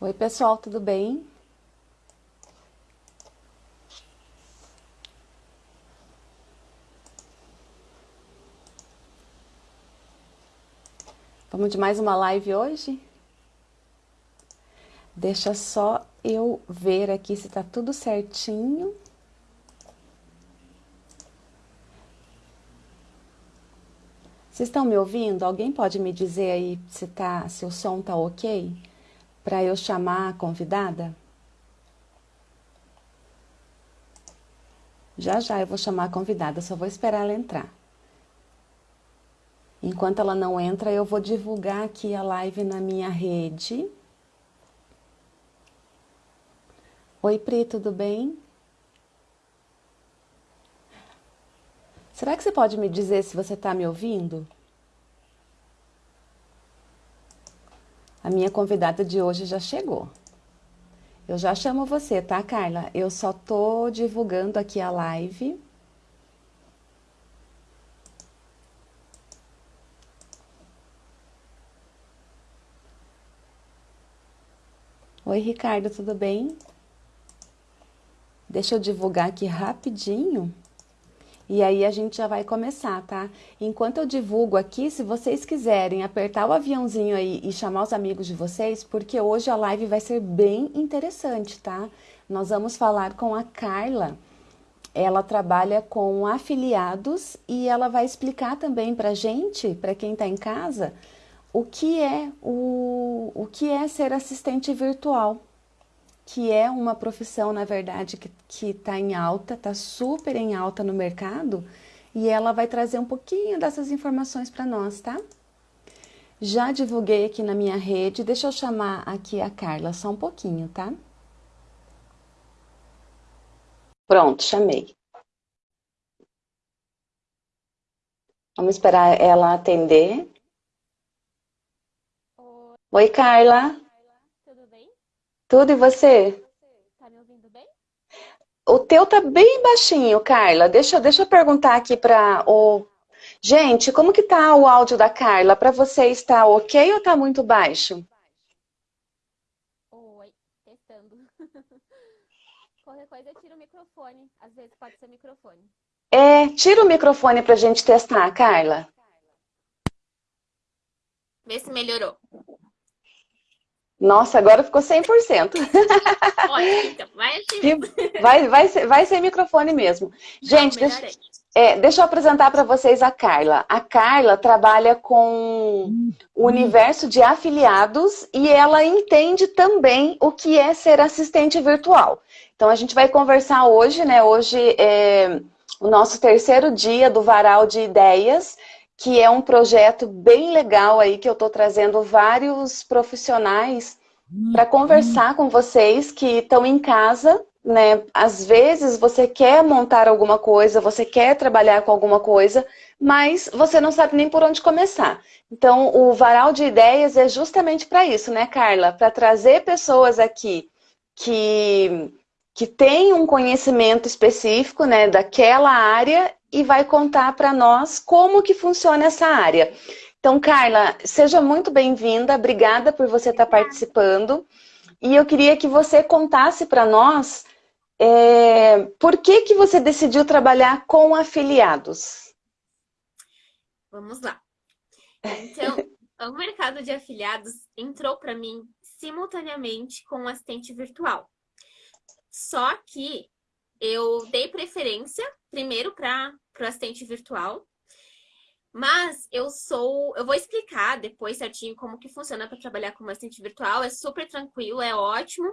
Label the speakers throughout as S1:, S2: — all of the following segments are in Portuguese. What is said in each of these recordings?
S1: Oi, pessoal, tudo bem? Vamos de mais uma live hoje? Deixa só eu ver aqui se tá tudo certinho. Vocês estão me ouvindo? Alguém pode me dizer aí se, tá, se o som tá ok? Para eu chamar a convidada? Já já eu vou chamar a convidada, só vou esperar ela entrar. Enquanto ela não entra, eu vou divulgar aqui a live na minha rede. Oi, Pri, tudo bem? Será que você pode me dizer se você está me ouvindo? A minha convidada de hoje já chegou. Eu já chamo você, tá, Carla? Eu só tô divulgando aqui a live. Oi, Ricardo, tudo bem? Deixa eu divulgar aqui rapidinho. E aí a gente já vai começar, tá? Enquanto eu divulgo aqui, se vocês quiserem apertar o aviãozinho aí e chamar os amigos de vocês, porque hoje a live vai ser bem interessante, tá? Nós vamos falar com a Carla. Ela trabalha com afiliados e ela vai explicar também pra gente, para quem tá em casa, o que é o, o que é ser assistente virtual que é uma profissão, na verdade, que está em alta, está super em alta no mercado, e ela vai trazer um pouquinho dessas informações para nós, tá? Já divulguei aqui na minha rede, deixa eu chamar aqui a Carla só um pouquinho, tá? Pronto, chamei. Vamos esperar ela atender. Oi, Oi Carla. Tudo e você?
S2: Tá me ouvindo bem?
S1: O teu tá bem baixinho, Carla. Deixa, deixa eu perguntar aqui para o... Gente, como que tá o áudio da Carla? Para você está ok ou tá muito baixo?
S2: Oi, testando. Qualquer coisa tira o microfone. Às vezes pode ser microfone.
S1: É, tira o microfone pra gente testar, Carla.
S2: Vê se melhorou.
S1: Nossa, agora ficou 100%.
S2: Olha, então, vai
S1: assim. Vai, vai, ser, vai ser microfone mesmo. Gente,
S2: Não,
S1: deixa, é, deixa eu apresentar para vocês a Carla. A Carla trabalha com o universo de afiliados e ela entende também o que é ser assistente virtual. Então, a gente vai conversar hoje, né? Hoje é o nosso terceiro dia do Varal de Ideias que é um projeto bem legal aí, que eu estou trazendo vários profissionais para conversar com vocês que estão em casa, né? Às vezes você quer montar alguma coisa, você quer trabalhar com alguma coisa, mas você não sabe nem por onde começar. Então, o Varal de Ideias é justamente para isso, né, Carla? Para trazer pessoas aqui que, que têm um conhecimento específico, né, daquela área e vai contar para nós como que funciona essa área. Então, Carla, seja muito bem-vinda, obrigada por você estar participando. E eu queria que você contasse para nós é, por que, que você decidiu trabalhar com afiliados.
S2: Vamos lá. Então, o mercado de afiliados entrou para mim simultaneamente com o assistente virtual. Só que eu dei preferência primeiro para o assistente virtual, mas eu sou, eu vou explicar depois certinho como que funciona para trabalhar como assistente virtual, é super tranquilo, é ótimo.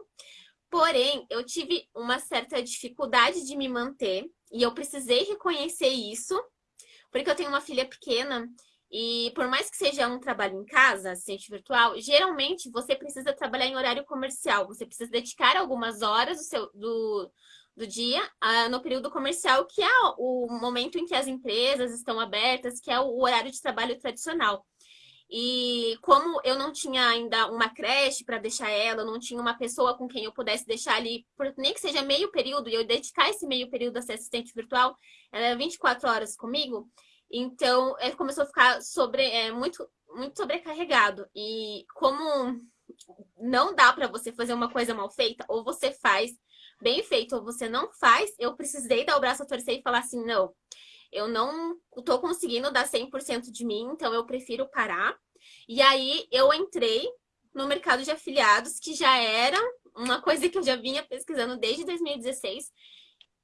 S2: Porém, eu tive uma certa dificuldade de me manter e eu precisei reconhecer isso, porque eu tenho uma filha pequena e por mais que seja um trabalho em casa, assistente virtual, geralmente você precisa trabalhar em horário comercial, você precisa dedicar algumas horas do seu, do, do dia uh, no período comercial, que é o momento em que as empresas estão abertas, que é o horário de trabalho tradicional. E como eu não tinha ainda uma creche para deixar ela, não tinha uma pessoa com quem eu pudesse deixar ali, nem que seja meio período, e eu dedicar esse meio período a ser assistente virtual, ela é 24 horas comigo, então é, começou a ficar sobre, é, muito, muito sobrecarregado. E como não dá para você fazer uma coisa mal feita, ou você faz bem feito ou você não faz, eu precisei dar o braço a torcer e falar assim, não, eu não estou conseguindo dar 100% de mim, então eu prefiro parar. E aí eu entrei no mercado de afiliados, que já era uma coisa que eu já vinha pesquisando desde 2016,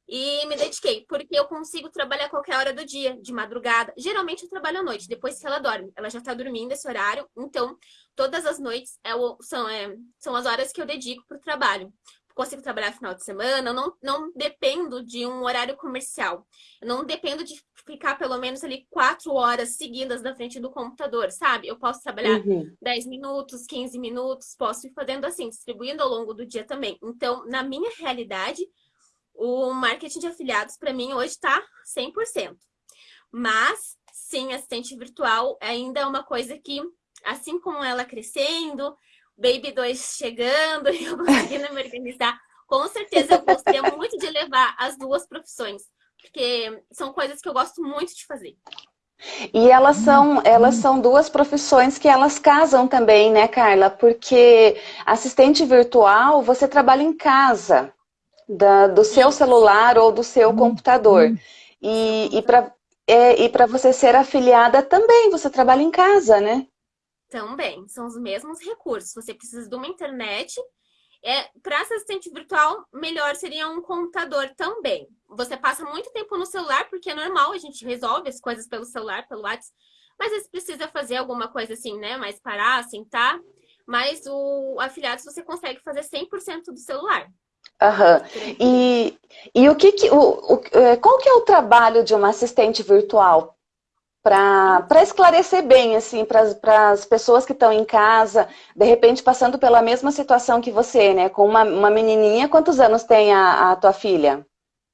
S2: e me dediquei, porque eu consigo trabalhar qualquer hora do dia, de madrugada. Geralmente eu trabalho à noite, depois que ela dorme. Ela já está dormindo esse horário, então todas as noites é o, são, é, são as horas que eu dedico para o trabalho. Consigo trabalhar final de semana, eu não, não dependo de um horário comercial. Eu não dependo de ficar pelo menos ali quatro horas seguidas na frente do computador, sabe? Eu posso trabalhar uhum. 10 minutos, 15 minutos, posso ir fazendo assim, distribuindo ao longo do dia também. Então, na minha realidade, o marketing de afiliados, para mim, hoje está 100%. Mas, sim, assistente virtual ainda é uma coisa que, assim como ela crescendo, Baby 2 chegando e eu conseguindo me organizar, com certeza eu gostaria muito de levar as duas profissões. Porque são coisas que eu gosto muito de fazer.
S1: E elas são, elas são duas profissões que elas casam também, né, Carla? Porque assistente virtual, você trabalha em casa da, do seu celular ou do seu computador. E, e para é, e você ser afiliada também, você trabalha em casa, né?
S2: Também, são os mesmos recursos. Você precisa de uma internet. É, para assistente virtual, melhor seria um computador também. Você passa muito tempo no celular, porque é normal, a gente resolve as coisas pelo celular, pelo WhatsApp. Mas você precisa fazer alguma coisa assim, né? Mais parar, sentar. Mas o afiliado você consegue fazer 100% do celular.
S1: Aham. E, e o que, que o, o, é, qual que é o trabalho de uma assistente virtual? Para esclarecer bem, assim, para as pessoas que estão em casa, de repente passando pela mesma situação que você, né? Com uma, uma menininha, quantos anos tem a, a tua filha?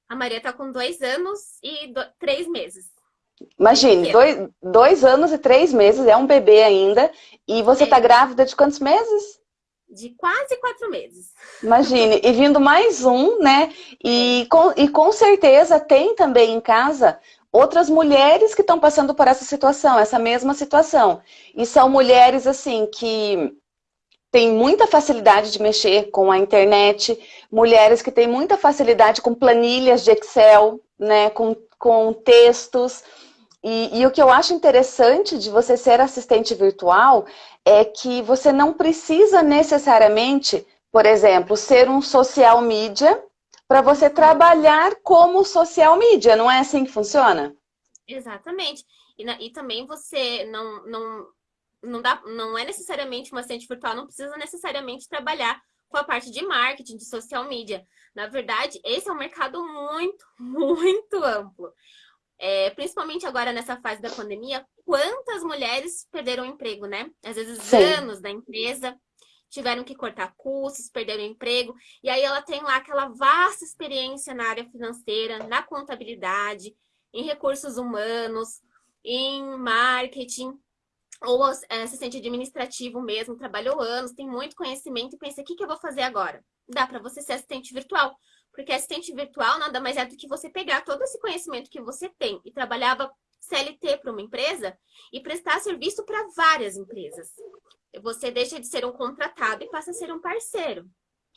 S2: A Maria está com dois anos e do, três meses.
S1: Imagine, dois, dois anos e três meses, é um bebê ainda. E você está é. grávida de quantos meses?
S2: de quase quatro meses.
S1: Imagine, e vindo mais um, né? E com, e com certeza tem também em casa outras mulheres que estão passando por essa situação, essa mesma situação. E são mulheres, assim, que têm muita facilidade de mexer com a internet, mulheres que têm muita facilidade com planilhas de Excel, né? Com, com textos. E, e, o que eu acho interessante de você ser assistente virtual é que você não precisa necessariamente, por exemplo, ser um social media para você trabalhar como social media. Não é assim que funciona?
S2: Exatamente. E, e também você não, não, não, dá, não é necessariamente uma assistente virtual, não precisa necessariamente trabalhar com a parte de marketing, de social media. Na verdade, esse é um mercado muito, muito amplo é, principalmente agora nessa fase da pandemia, quantas mulheres perderam o emprego, né? Às vezes Sim. anos da empresa, tiveram que cortar custos, perderam emprego, e aí ela tem lá aquela vasta experiência na área financeira, na contabilidade, em recursos humanos, em marketing, ou é, assistente administrativo mesmo, trabalhou anos, tem muito conhecimento e pensa, o que, que eu vou fazer agora? Dá para você ser assistente virtual. Porque assistente virtual nada mais é do que você pegar todo esse conhecimento que você tem e trabalhava CLT para uma empresa e prestar serviço para várias empresas. Você deixa de ser um contratado e passa a ser um parceiro.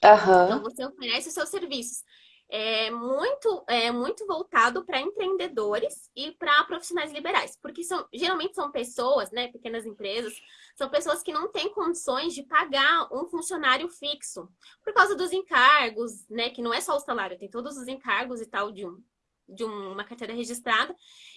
S2: Uhum. Então, você oferece os seus serviços é muito, é muito voltado para empreendedores e para profissionais liberais, porque são, geralmente são pessoas, né, pequenas empresas, são pessoas que não têm condições de pagar um funcionário fixo, por causa dos encargos, né, que não é só o salário, tem todos os encargos e tal de, um, de uma carteira registrada,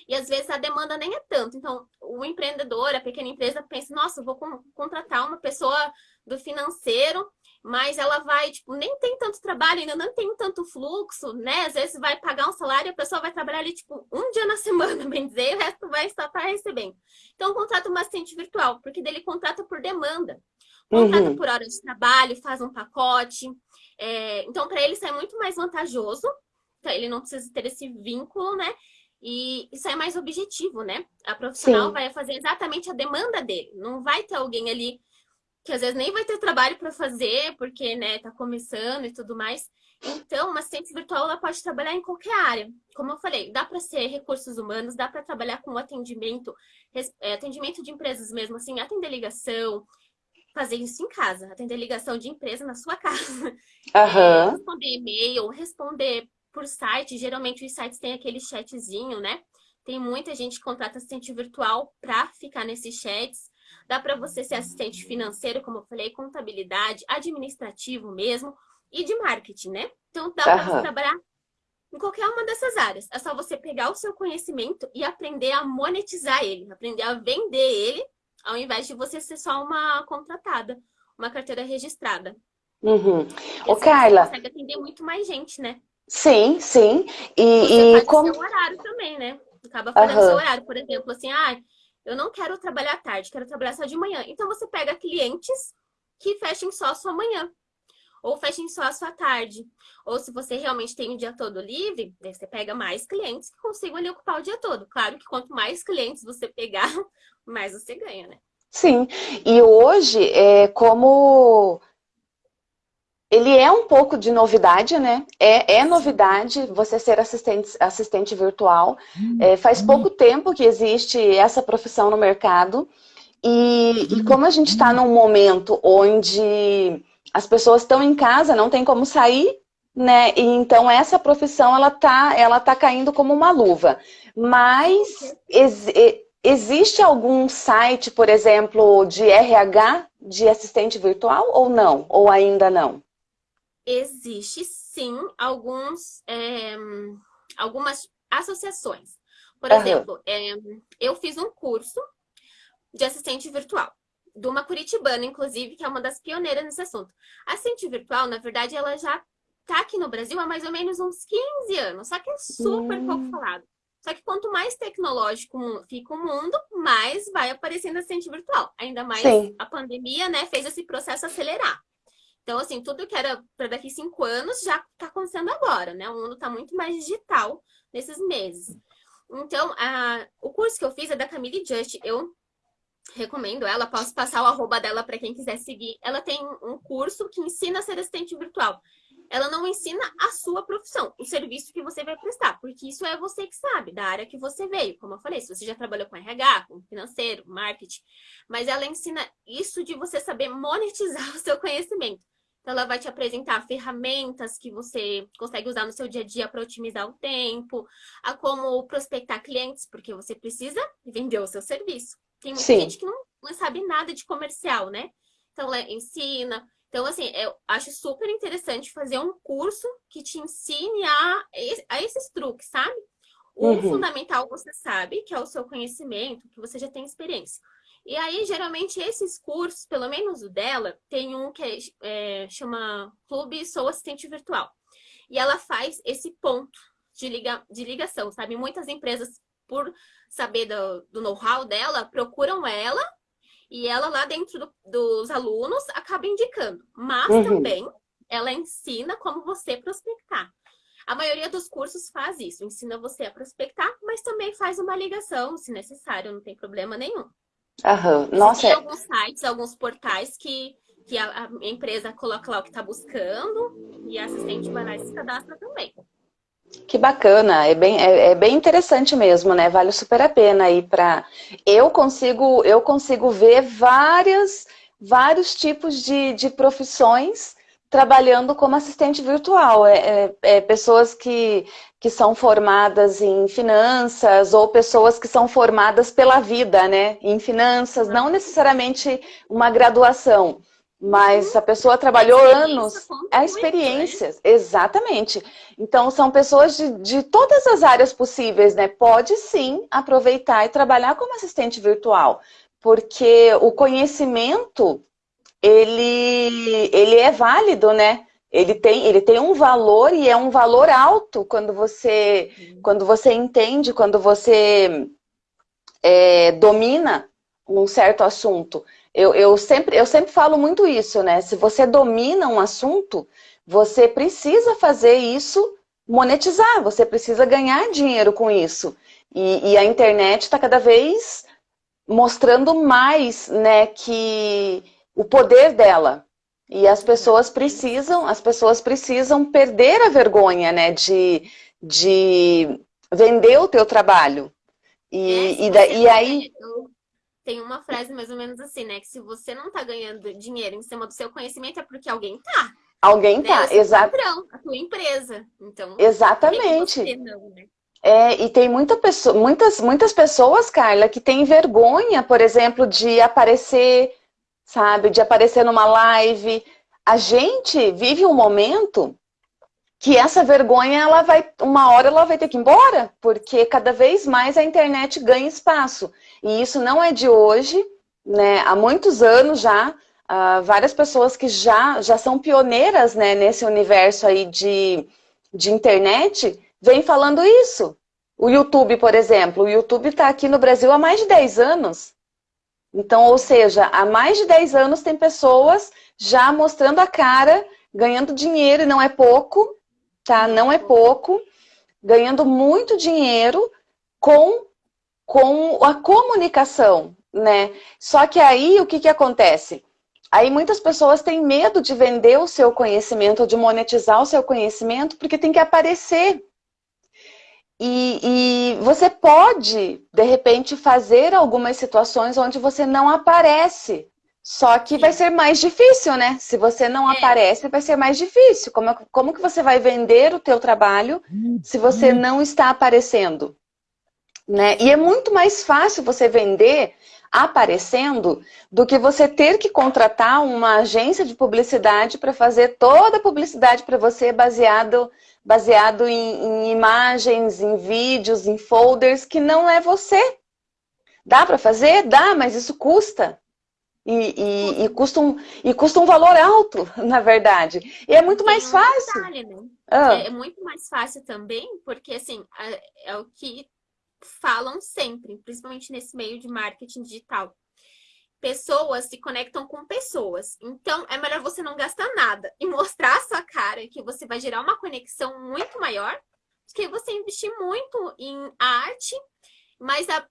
S2: e às vezes a demanda nem é tanto. Então, o empreendedor, a pequena empresa pensa, nossa, vou contratar uma pessoa do financeiro mas ela vai, tipo, nem tem tanto trabalho, ainda não tem tanto fluxo, né? Às vezes vai pagar um salário e a pessoa vai trabalhar ali, tipo, um dia na semana, bem dizer, e o resto vai estar tá recebendo. Então, contrata uma assistente virtual, porque dele contrata por demanda. Contrata uhum. por hora de trabalho, faz um pacote. É... então, para ele, isso é muito mais vantajoso. Então, ele não precisa ter esse vínculo, né? E isso é mais objetivo, né? A profissional Sim. vai fazer exatamente a demanda dele. Não vai ter alguém ali que às vezes nem vai ter trabalho para fazer, porque, né, tá começando e tudo mais. Então, uma assistente virtual ela pode trabalhar em qualquer área. Como eu falei, dá para ser recursos humanos, dá para trabalhar com atendimento, é, atendimento de empresas mesmo, assim, atender ligação, fazer isso em casa, atender ligação de empresa na sua casa.
S1: Uhum.
S2: Responder e-mail, responder por site. Geralmente os sites têm aquele chatzinho, né? Tem muita gente que contrata assistente virtual para ficar nesses chats. Dá para você ser assistente financeiro, como eu falei, contabilidade, administrativo mesmo e de marketing, né? Então dá para você trabalhar em qualquer uma dessas áreas. É só você pegar o seu conhecimento e aprender a monetizar ele, aprender a vender ele, ao invés de você ser só uma contratada, uma carteira registrada.
S1: Uhum. Ô, assim Carla...
S2: Você consegue atender muito mais gente, né?
S1: Sim, sim. E, e como...
S2: seu horário também, né? Acaba fazendo uhum. seu horário, por exemplo, assim, ah, eu não quero trabalhar tarde, quero trabalhar só de manhã. Então você pega clientes que fechem só a sua manhã ou fechem só a sua tarde. Ou se você realmente tem o dia todo livre, você pega mais clientes que consigam ali ocupar o dia todo. Claro que quanto mais clientes você pegar, mais você ganha, né?
S1: Sim, e hoje, é, como ele é um pouco de novidade, né? É, é novidade você ser assistente, assistente virtual. É, faz pouco tempo que existe essa profissão no mercado. E, e como a gente está num momento onde as pessoas estão em casa, não tem como sair, né? E então essa profissão ela tá, ela tá caindo como uma luva. Mas ex existe algum site, por exemplo, de RH de assistente virtual ou não? Ou ainda não?
S2: Existe sim alguns, é, algumas associações. Por uhum. exemplo, é, eu fiz um curso de assistente virtual de uma curitibana, inclusive, que é uma das pioneiras nesse assunto. A assistente virtual, na verdade, ela já está aqui no Brasil há mais ou menos uns 15 anos, só que é super hum. pouco falado. Só que quanto mais tecnológico fica o mundo, mais vai aparecendo assistente virtual. Ainda mais Sim. a pandemia, né, fez esse processo acelerar. Então, assim, tudo que era para daqui cinco anos já está acontecendo agora, né? O mundo está muito mais digital nesses meses. Então, a, o curso que eu fiz é da Camille Just. Eu recomendo ela, posso passar o arroba dela para quem quiser seguir. Ela tem um curso que ensina a ser assistente virtual. Ela não ensina a sua profissão, o serviço que você vai prestar, porque isso é você que sabe, da área que você veio. Como eu falei, se você já trabalhou com RH, com financeiro, marketing, mas ela ensina isso de você saber monetizar o seu conhecimento. Então, ela vai te apresentar ferramentas que você consegue usar no seu dia a dia para otimizar o tempo, a como prospectar clientes, porque você precisa vender o seu serviço. Tem muita Sim. gente que não, não sabe nada de comercial, né? Então, ela ensina. Então, assim, eu acho super interessante fazer um curso que te ensine a, a esses truques, sabe? O uhum. fundamental você sabe, que é o seu conhecimento, que você já tem experiência. E aí, geralmente, esses cursos, pelo menos o dela, tem um que é, é, chama Clube Sou Assistente Virtual. E ela faz esse ponto de, liga, de ligação, sabe? Muitas empresas, por saber do, do know-how dela, procuram ela e ela lá dentro do, dos alunos acaba indicando. Mas uhum. também ela ensina como você prospectar. A maioria dos cursos faz isso, ensina você a prospectar, mas também faz uma ligação, se necessário, não tem problema nenhum.
S1: Uhum. Nossa,
S2: tem é alguns sites, alguns portais que, que a, a empresa coloca lá o que está buscando e a assistente vai lá e se cadastra também.
S1: Que bacana, é bem, é, é, bem interessante mesmo, né? Vale super a pena aí para. Eu consigo, eu consigo ver várias, vários tipos de, de profissões trabalhando como assistente virtual. É, é, é, pessoas que, que são formadas em finanças ou pessoas que são formadas pela vida, né? Em finanças, não necessariamente uma graduação. Mas a pessoa trabalhou anos. A experiência, exatamente. Então, são pessoas de, de todas as áreas possíveis, né? Pode sim aproveitar e trabalhar como assistente virtual. Porque o conhecimento, ele, ele é válido, né? Ele tem, ele tem um valor e é um valor alto quando você, quando você entende, quando você é, domina um certo assunto. Eu, eu, sempre, eu sempre falo muito isso, né? Se você domina um assunto, você precisa fazer isso monetizar, você precisa ganhar dinheiro com isso. E, e a internet está cada vez mostrando mais né, que o poder dela. E as pessoas precisam, as pessoas precisam perder a vergonha né, de, de vender o teu trabalho. E, é, e, da, e aí
S2: tem uma frase mais ou menos assim, né? Que se você não tá ganhando dinheiro em cima do seu conhecimento, é porque alguém tá.
S1: Alguém tá,
S2: né?
S1: exato.
S2: a tua empresa. Então,
S1: Exatamente.
S2: Não, né?
S1: É, e tem muita pessoa, muitas, muitas pessoas, Carla, que têm vergonha, por exemplo, de aparecer, sabe, de aparecer numa live. A gente vive um momento que essa vergonha, ela vai, uma hora ela vai ter que ir embora, porque cada vez mais a internet ganha espaço. E isso não é de hoje, né? Há muitos anos já, uh, várias pessoas que já, já são pioneiras né, nesse universo aí de, de internet, vêm falando isso. O YouTube, por exemplo, o YouTube está aqui no Brasil há mais de 10 anos. Então, ou seja, há mais de 10 anos tem pessoas já mostrando a cara, ganhando dinheiro, e não é pouco, tá? Não é pouco, ganhando muito dinheiro com, com a comunicação, né? Só que aí, o que, que acontece? Aí muitas pessoas têm medo de vender o seu conhecimento, de monetizar o seu conhecimento, porque tem que aparecer. E, e, você pode, de repente, fazer algumas situações onde você não aparece. Só que vai ser mais difícil, né? Se você não é. aparece, vai ser mais difícil. Como, como que você vai vender o teu trabalho se você uhum. não está aparecendo? Né? E é muito mais fácil você vender aparecendo do que você ter que contratar uma agência de publicidade para fazer toda a publicidade para você baseado, baseado em, em imagens, em vídeos, em folders que não é você. Dá para fazer? Dá, mas isso custa. E, e, e, custa um, e custa um valor alto, na verdade. E é muito mais fácil. Detalhe,
S2: né? ah. É muito mais fácil também, porque assim, é o que falam sempre, principalmente nesse meio de marketing digital. Pessoas se conectam com pessoas. Então, é melhor você não gastar nada e mostrar a sua cara, que você vai gerar uma conexão muito maior, do que você investir muito em arte, mas a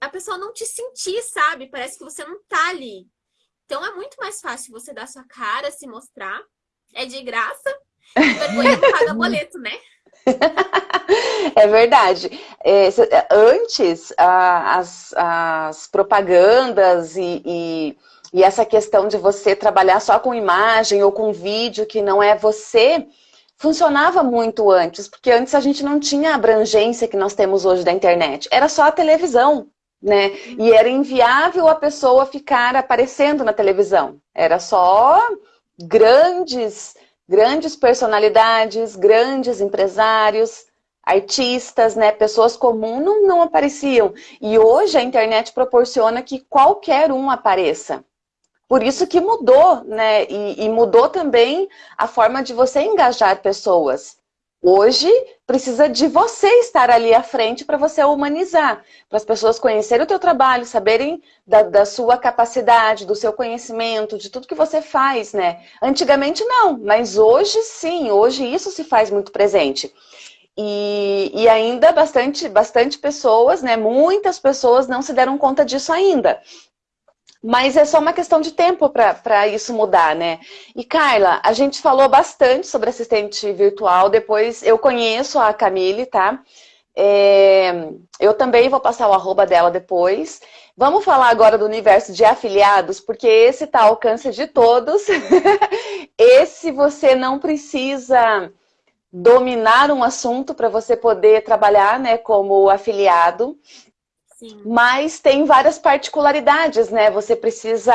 S2: a pessoa não te sentir, sabe? Parece que você não tá ali. Então é muito mais fácil você dar sua cara, se mostrar. É de graça. Vergonha não paga boleto, né?
S1: É verdade. É, antes, as, as propagandas e, e, e, essa questão de você trabalhar só com imagem ou com vídeo que não é você, funcionava muito antes, porque antes a gente não tinha a abrangência que nós temos hoje da internet. Era só a televisão né? E era inviável a pessoa ficar aparecendo na televisão. Era só grandes, grandes personalidades, grandes empresários, artistas, né? Pessoas comuns não, não apareciam. E hoje a internet proporciona que qualquer um apareça. Por isso que mudou, né? E, e mudou também a forma de você engajar pessoas. Hoje, precisa de você estar ali à frente para você humanizar, para as pessoas conhecerem o teu trabalho, saberem da, da, sua capacidade, do seu conhecimento, de tudo que você faz, né? Antigamente não, mas hoje sim, hoje isso se faz muito presente. E, e ainda bastante, bastante pessoas, né? Muitas pessoas não se deram conta disso ainda. Mas é só uma questão de tempo para isso mudar, né? E Carla, a gente falou bastante sobre assistente virtual, depois eu conheço a Camille, tá? É, eu também vou passar o arroba dela depois. Vamos falar agora do universo de afiliados, porque esse está ao alcance de todos. esse você não precisa dominar um assunto para você poder trabalhar né, como afiliado. Sim. Mas tem várias particularidades, né? Você precisa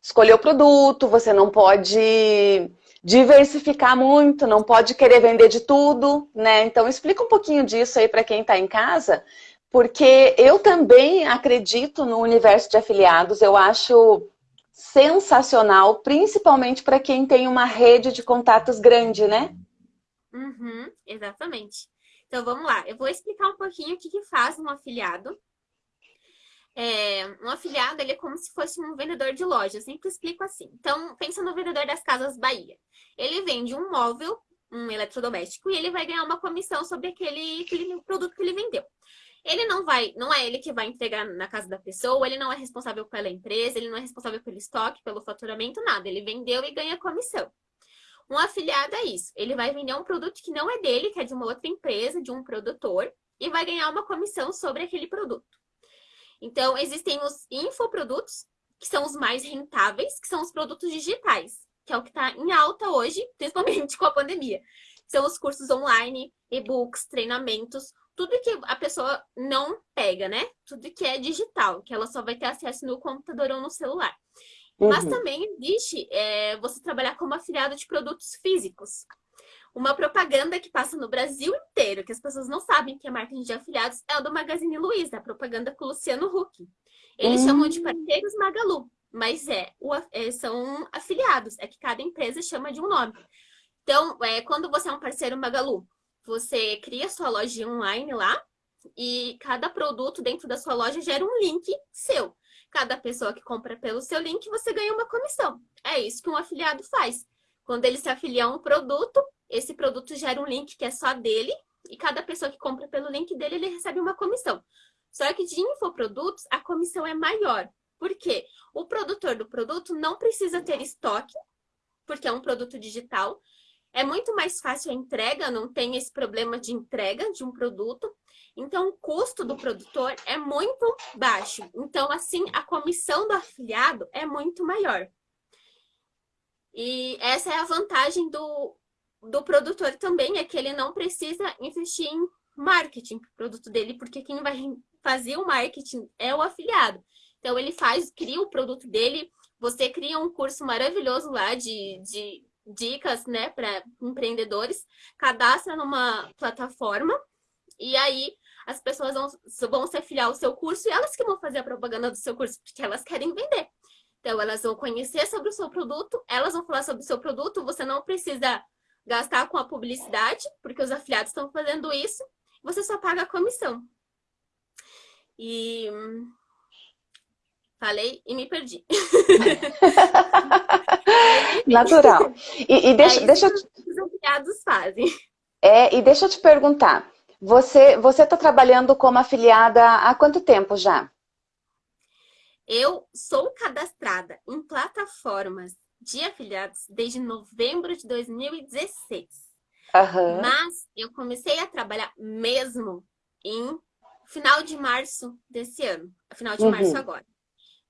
S1: escolher o produto, você não pode diversificar muito, não pode querer vender de tudo, né? Então explica um pouquinho disso aí para quem está em casa, porque eu também acredito no universo de afiliados, eu acho sensacional, principalmente para quem tem uma rede de contatos grande, né?
S2: Uhum, exatamente. Então vamos lá, eu vou explicar um pouquinho o que, que faz um afiliado é, um afiliado ele é como se fosse um vendedor de loja. Eu sempre explico assim. Então, pensa no vendedor das Casas Bahia. Ele vende um móvel, um eletrodoméstico, e ele vai ganhar uma comissão sobre aquele, aquele produto que ele vendeu. Ele não vai, não é ele que vai entregar na casa da pessoa, ele não é responsável pela empresa, ele não é responsável pelo estoque, pelo faturamento, nada. Ele vendeu e ganha comissão. Um afiliado é isso. Ele vai vender um produto que não é dele, que é de uma outra empresa, de um produtor, e vai ganhar uma comissão sobre aquele produto. Então, existem os infoprodutos, que são os mais rentáveis, que são os produtos digitais, que é o que está em alta hoje, principalmente com a pandemia. São os cursos online, e-books, treinamentos, tudo que a pessoa não pega, né? Tudo que é digital, que ela só vai ter acesso no computador ou no celular. Uhum. Mas também existe é, você trabalhar como afiliado de produtos físicos. Uma propaganda que passa no Brasil inteiro, que as pessoas não sabem que é marketing de afiliados, é o do Magazine Luiza, a propaganda com o Luciano Huck. Eles uhum. chamam de parceiros Magalu, mas é, o, é, são afiliados, é que cada empresa chama de um nome. Então, é, quando você é um parceiro Magalu, você cria sua loja online lá e cada produto dentro da sua loja gera um link seu. Cada pessoa que compra pelo seu link, você ganha uma comissão. É isso que um afiliado faz. Quando ele se afilia a um produto, esse produto gera um link que é só dele e cada pessoa que compra pelo link dele, ele recebe uma comissão. Só que de infoprodutos, a comissão é maior. Por quê? O produtor do produto não precisa ter estoque, porque é um produto digital. É muito mais fácil a entrega, não tem esse problema de entrega de um produto. Então, o custo do produtor é muito baixo. Então, assim, a comissão do afiliado é muito maior. E essa é a vantagem do, do produtor também, é que ele não precisa investir em marketing para o produto dele, porque quem vai fazer o marketing é o afiliado. Então, ele faz, cria o produto dele, você cria um curso maravilhoso lá de, de dicas né, para empreendedores, cadastra numa plataforma e aí as pessoas vão, vão se afiliar ao seu curso e elas que vão fazer a propaganda do seu curso, porque elas querem vender. Então, elas vão conhecer sobre o seu produto, elas vão falar sobre o seu produto, você não precisa gastar com a publicidade, porque os afiliados estão fazendo isso, você só paga a comissão. E falei e me perdi.
S1: Natural. E, e deixa, é deixa eu...
S2: os afiliados fazem.
S1: É, e deixa eu te perguntar, você você está trabalhando como afiliada há quanto tempo já?
S2: Eu sou cadastrada em plataformas de afiliados desde novembro de 2016. Uhum. Mas eu comecei a trabalhar mesmo em final de março desse ano. Final de uhum. março agora.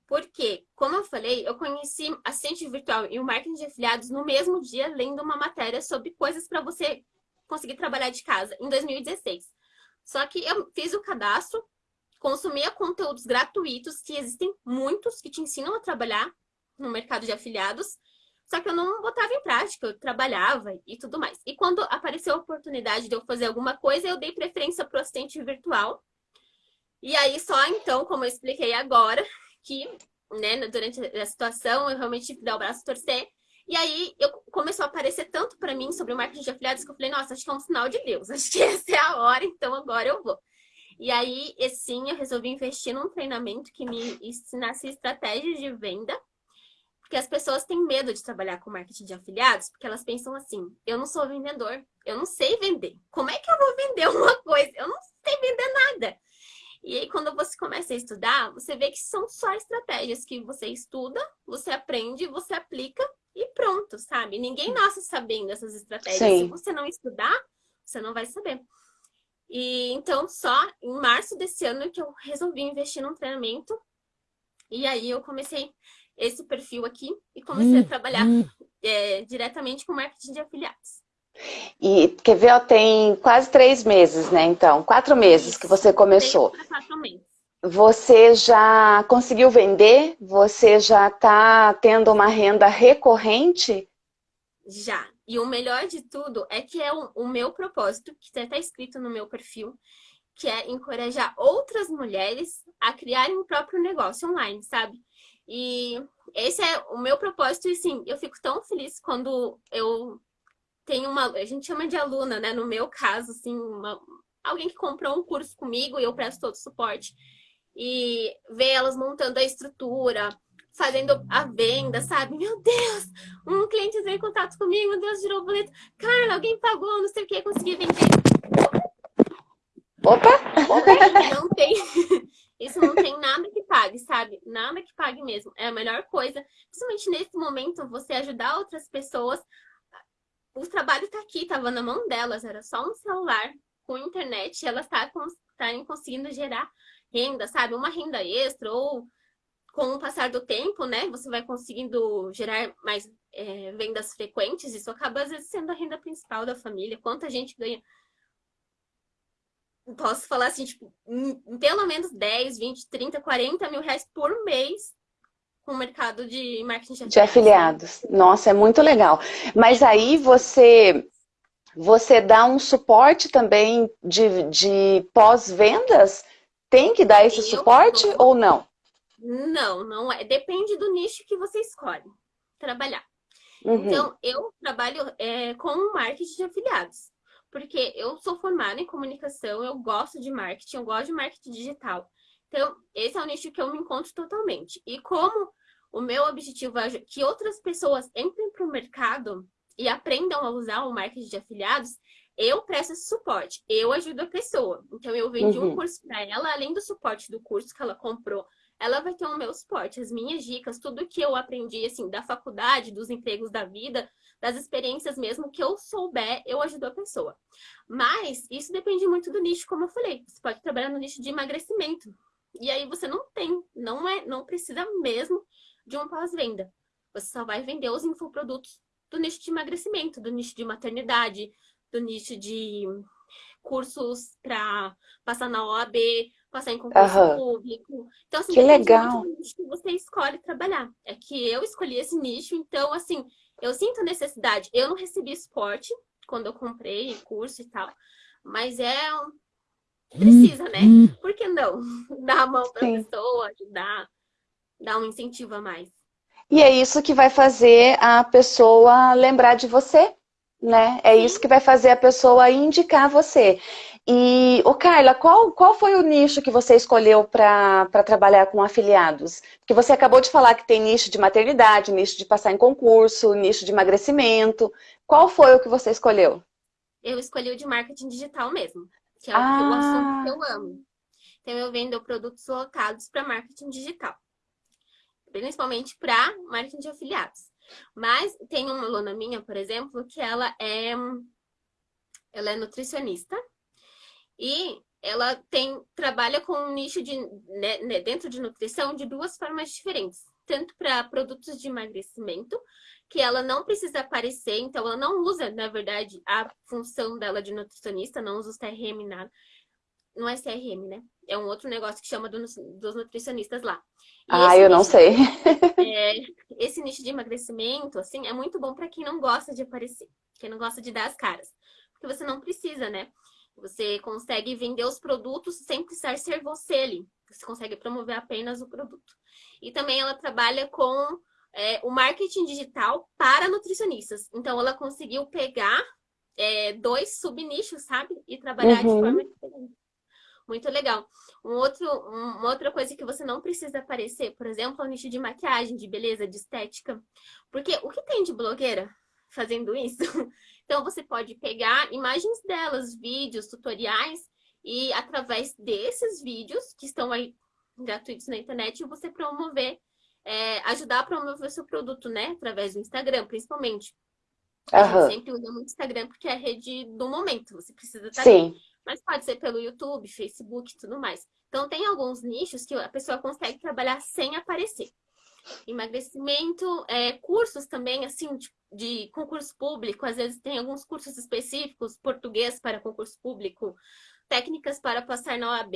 S2: Porque, como eu falei, eu conheci assistente virtual e o marketing de afiliados no mesmo dia, lendo uma matéria sobre coisas para você conseguir trabalhar de casa, em 2016. Só que eu fiz o cadastro, consumia conteúdos gratuitos, que existem muitos que te ensinam a trabalhar no mercado de afiliados, só que eu não botava em prática, eu trabalhava e tudo mais. E quando apareceu a oportunidade de eu fazer alguma coisa, eu dei preferência para o assistente virtual. E aí só então, como eu expliquei agora, que né, durante a situação eu realmente dar o braço torcer. E aí eu, começou a aparecer tanto para mim sobre o marketing de afiliados que eu falei, nossa, acho que é um sinal de Deus, acho que essa é a hora, então agora eu vou. E aí, sim, eu resolvi investir num treinamento que me ensinasse estratégias de venda, porque as pessoas têm medo de trabalhar com marketing de afiliados, porque elas pensam assim, eu não sou vendedor, eu não sei vender. Como é que eu vou vender uma coisa? Eu não sei vender nada. E aí, quando você começa a estudar, você vê que são só estratégias que você estuda, você aprende, você aplica e pronto, sabe? Ninguém nasce sabendo essas estratégias. Sim. Se você não estudar, você não vai saber. E então, só em março desse ano que eu resolvi investir num treinamento. E aí eu comecei esse perfil aqui e comecei hum, a trabalhar hum. É, diretamente com marketing de afiliados.
S1: E quer ver, ó, tem quase três meses, né? Então, quatro meses que você começou. Quatro meses. Você já conseguiu vender? Você já está tendo uma renda recorrente?
S2: Já. E o melhor de tudo é que é o, o meu propósito, que está escrito no meu perfil, que é encorajar outras mulheres a criarem o um próprio negócio online, sabe? E esse é o meu propósito e sim, eu fico tão feliz quando eu tenho uma, a gente chama de aluna, né? No meu caso, assim, uma, alguém que comprou um curso comigo e eu presto todo o suporte. E ver elas montando a estrutura, fazendo a venda, sabe? Meu Deus, um cliente entrou em contato comigo, meu Deus, girou o boleto. Carla, alguém pagou, não sei o que, consegui vender.
S1: Opa!
S2: Não tem, isso não tem nada que pague, sabe? Nada que pague mesmo. É a melhor coisa, principalmente nesse momento, você ajudar outras pessoas. O trabalho tá aqui, tava na mão delas, era só um celular com internet, elas estarem conseguindo gerar renda, sabe? Uma renda extra ou com o passar do tempo, né? Você vai conseguindo gerar mais é, vendas frequentes. Isso acaba, às vezes, sendo a renda principal da família. Quanta gente ganha posso falar assim, tipo, pelo menos 10, 20, 30, 40 mil reais por mês com o mercado de marketing de afiliados.
S1: De afiliados. Nossa, é muito legal. Mas aí você, você dá um suporte também de, de pós-vendas? Tem que dar esse eu suporte ou não?
S2: Não, não é. Depende do nicho que você escolhe trabalhar. Uhum. Então, eu trabalho é, com marketing de afiliados porque eu sou formada em comunicação, eu gosto de marketing, eu gosto de marketing digital. Então, esse é o nicho que eu me encontro totalmente. E como o meu objetivo é que outras pessoas entrem para o mercado e aprendam a usar o marketing de afiliados, eu presto esse suporte, eu ajudo a pessoa. Então, eu vendi uhum. um curso para ela, além do suporte do curso que ela comprou, ela vai ter o meu suporte, as minhas dicas, tudo que eu aprendi, assim, da faculdade, dos empregos da vida, das experiências mesmo que eu souber, eu ajudo a pessoa. Mas isso depende muito do nicho, como eu falei. Você pode trabalhar no nicho de emagrecimento. E aí você não tem, não é, não precisa mesmo de um pós-venda. Você só vai vender os infoprodutos do nicho de emagrecimento, do nicho de maternidade, do nicho de cursos para passar na OAB, passar em concurso uhum. público. Então, assim,
S1: que legal.
S2: do nicho que você escolhe trabalhar. É que eu escolhi esse nicho, então, assim, eu sinto necessidade. Eu não recebi suporte quando eu comprei curso e tal, mas é precisa, né? Hum. Por que não? Dar a mão para a pessoa, ajudar, dar um incentivo a mais.
S1: E é isso que vai fazer a pessoa lembrar de você, né? É Sim. isso que vai fazer a pessoa indicar você. E, ô Carla, qual, qual foi o nicho que você escolheu para trabalhar com afiliados? Porque você acabou de falar que tem nicho de maternidade, nicho de passar em concurso, nicho de emagrecimento. Qual foi o que você escolheu?
S2: Eu escolhi o de marketing digital mesmo, que é ah. o assunto que eu amo. Então, eu vendo produtos locados para marketing digital. Principalmente para marketing de afiliados. Mas tem uma aluna minha, por exemplo, que ela é, ela é nutricionista e ela tem trabalha com um nicho de, né, né, dentro de nutrição de duas formas diferentes. Tanto para produtos de emagrecimento, que ela não precisa aparecer, então ela não usa, na verdade, a função dela de nutricionista, não usa o CRM nada. Não é CRM, né? É um outro negócio que chama do, dos nutricionistas lá.
S1: E ah, eu não sei.
S2: É, esse nicho de emagrecimento, assim, é muito bom para quem não gosta de aparecer, quem não gosta de dar as caras. Porque você não precisa, né? Você consegue vender os produtos sem precisar ser você ali. Você consegue promover apenas o produto. E também ela trabalha com é, o marketing digital para nutricionistas. Então, ela conseguiu pegar é, dois subnichos, sabe? E trabalhar uhum. de forma diferente. Muito legal. Um outro, uma outra coisa que você não precisa aparecer, por exemplo, é o nicho de maquiagem, de beleza, de estética. Porque o que tem de blogueira fazendo isso? Então, você pode pegar imagens delas, vídeos, tutoriais, e através desses vídeos, que estão aí gratuitos na internet, você promover, é, ajudar a promover o seu produto, né? Através do Instagram, principalmente. Uhum. Sempre usa muito Instagram porque é a rede do momento, você precisa estar Sim. Ali. Mas pode ser pelo YouTube, Facebook e tudo mais. Então, tem alguns nichos que a pessoa consegue trabalhar sem aparecer. Emagrecimento, é, cursos também, assim, de, de concurso público, às vezes tem alguns cursos específicos, português para concurso público, técnicas para passar na OAB,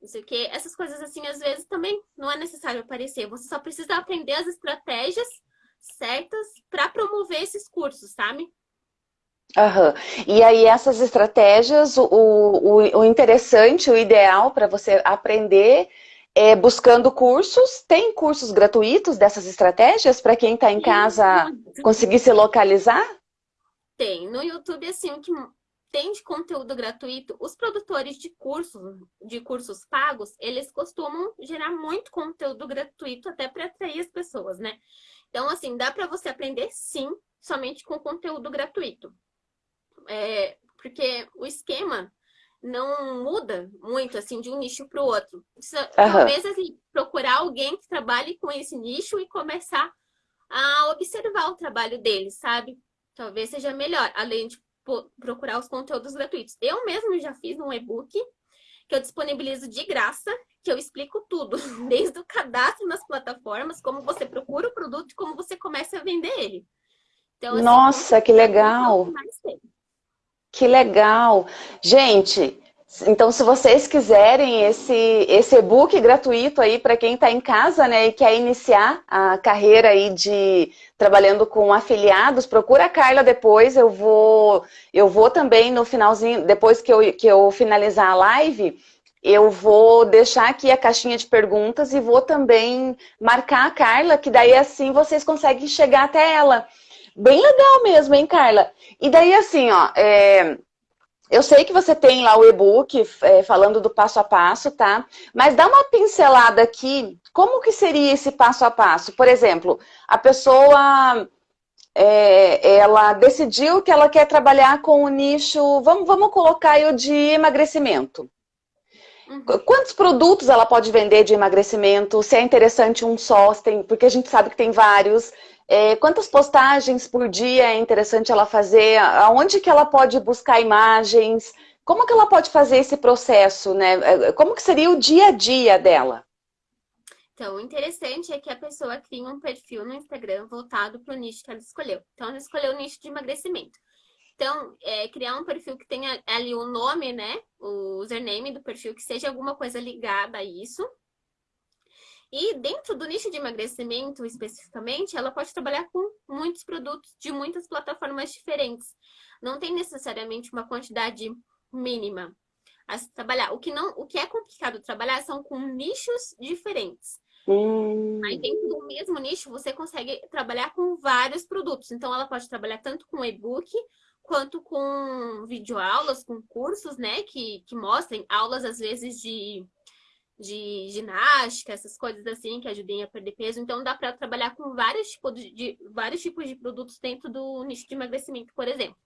S2: não sei o quê. Essas coisas, assim, às vezes também não é necessário aparecer. Você só precisa aprender as estratégias certas para promover esses cursos, sabe?
S1: Uhum. E aí essas estratégias, o, o, o interessante, o ideal para você aprender é, buscando cursos. Tem cursos gratuitos dessas estratégias para quem está em casa conseguir se localizar?
S2: Tem. No YouTube, assim, o que tem de conteúdo gratuito, os produtores de cursos, de cursos pagos, eles costumam gerar muito conteúdo gratuito até para atrair as pessoas, né? Então, assim, dá para você aprender sim, somente com conteúdo gratuito. É, porque o esquema não muda muito, assim, de um nicho para o outro. Uhum. Talvez, assim, procurar alguém que trabalhe com esse nicho e começar a observar o trabalho dele, sabe? Talvez seja melhor, além de procurar os conteúdos gratuitos. Eu mesmo já fiz um e-book que eu disponibilizo de graça, que eu explico tudo, desde o cadastro nas plataformas, como você procura o produto e como você começa a vender ele.
S1: Então, assim, Nossa, que legal! Que legal! Gente, então, se vocês quiserem esse, esse e-book gratuito aí para quem está em casa, né, e quer iniciar a carreira aí de trabalhando com afiliados, procura a Carla depois, eu vou, eu vou também no finalzinho, depois que eu, que eu finalizar a live, eu vou deixar aqui a caixinha de perguntas e vou também marcar a Carla, que daí assim vocês conseguem chegar até ela. Bem legal mesmo, hein, Carla? E daí assim, ó, é, eu sei que você tem lá o e-book é, falando do passo a passo, tá? Mas dá uma pincelada aqui, como que seria esse passo a passo? Por exemplo, a pessoa, é, ela decidiu que ela quer trabalhar com o nicho, vamos, vamos colocar aí o de emagrecimento. Uhum. Quantos produtos ela pode vender de emagrecimento? Se é interessante um só, tem, porque a gente sabe que tem vários. É, quantas postagens por dia é interessante ela fazer? Aonde que ela pode buscar imagens? Como que ela pode fazer esse processo, né? É, como que seria o dia a dia dela?
S2: Então, o interessante é que a pessoa cria um perfil no Instagram voltado para o nicho que ela escolheu. Então, ela escolheu o nicho de emagrecimento. Então, é, criar um perfil que tenha ali o nome, né? O username do perfil, que seja alguma coisa ligada a isso. E dentro do nicho de emagrecimento, especificamente, ela pode trabalhar com muitos produtos de muitas plataformas diferentes. Não tem necessariamente uma quantidade mínima a se trabalhar. O que, não, o que é complicado trabalhar são com nichos diferentes. Hum. Aí dentro do mesmo nicho, você consegue trabalhar com vários produtos. Então, ela pode trabalhar tanto com e-book, quanto com videoaulas, com cursos, né? Que, que mostrem aulas, às vezes, de de ginástica, essas coisas assim que ajudem a perder peso. Então dá para trabalhar com vários tipos de, de, vários tipos de produtos dentro do nicho de emagrecimento, por exemplo.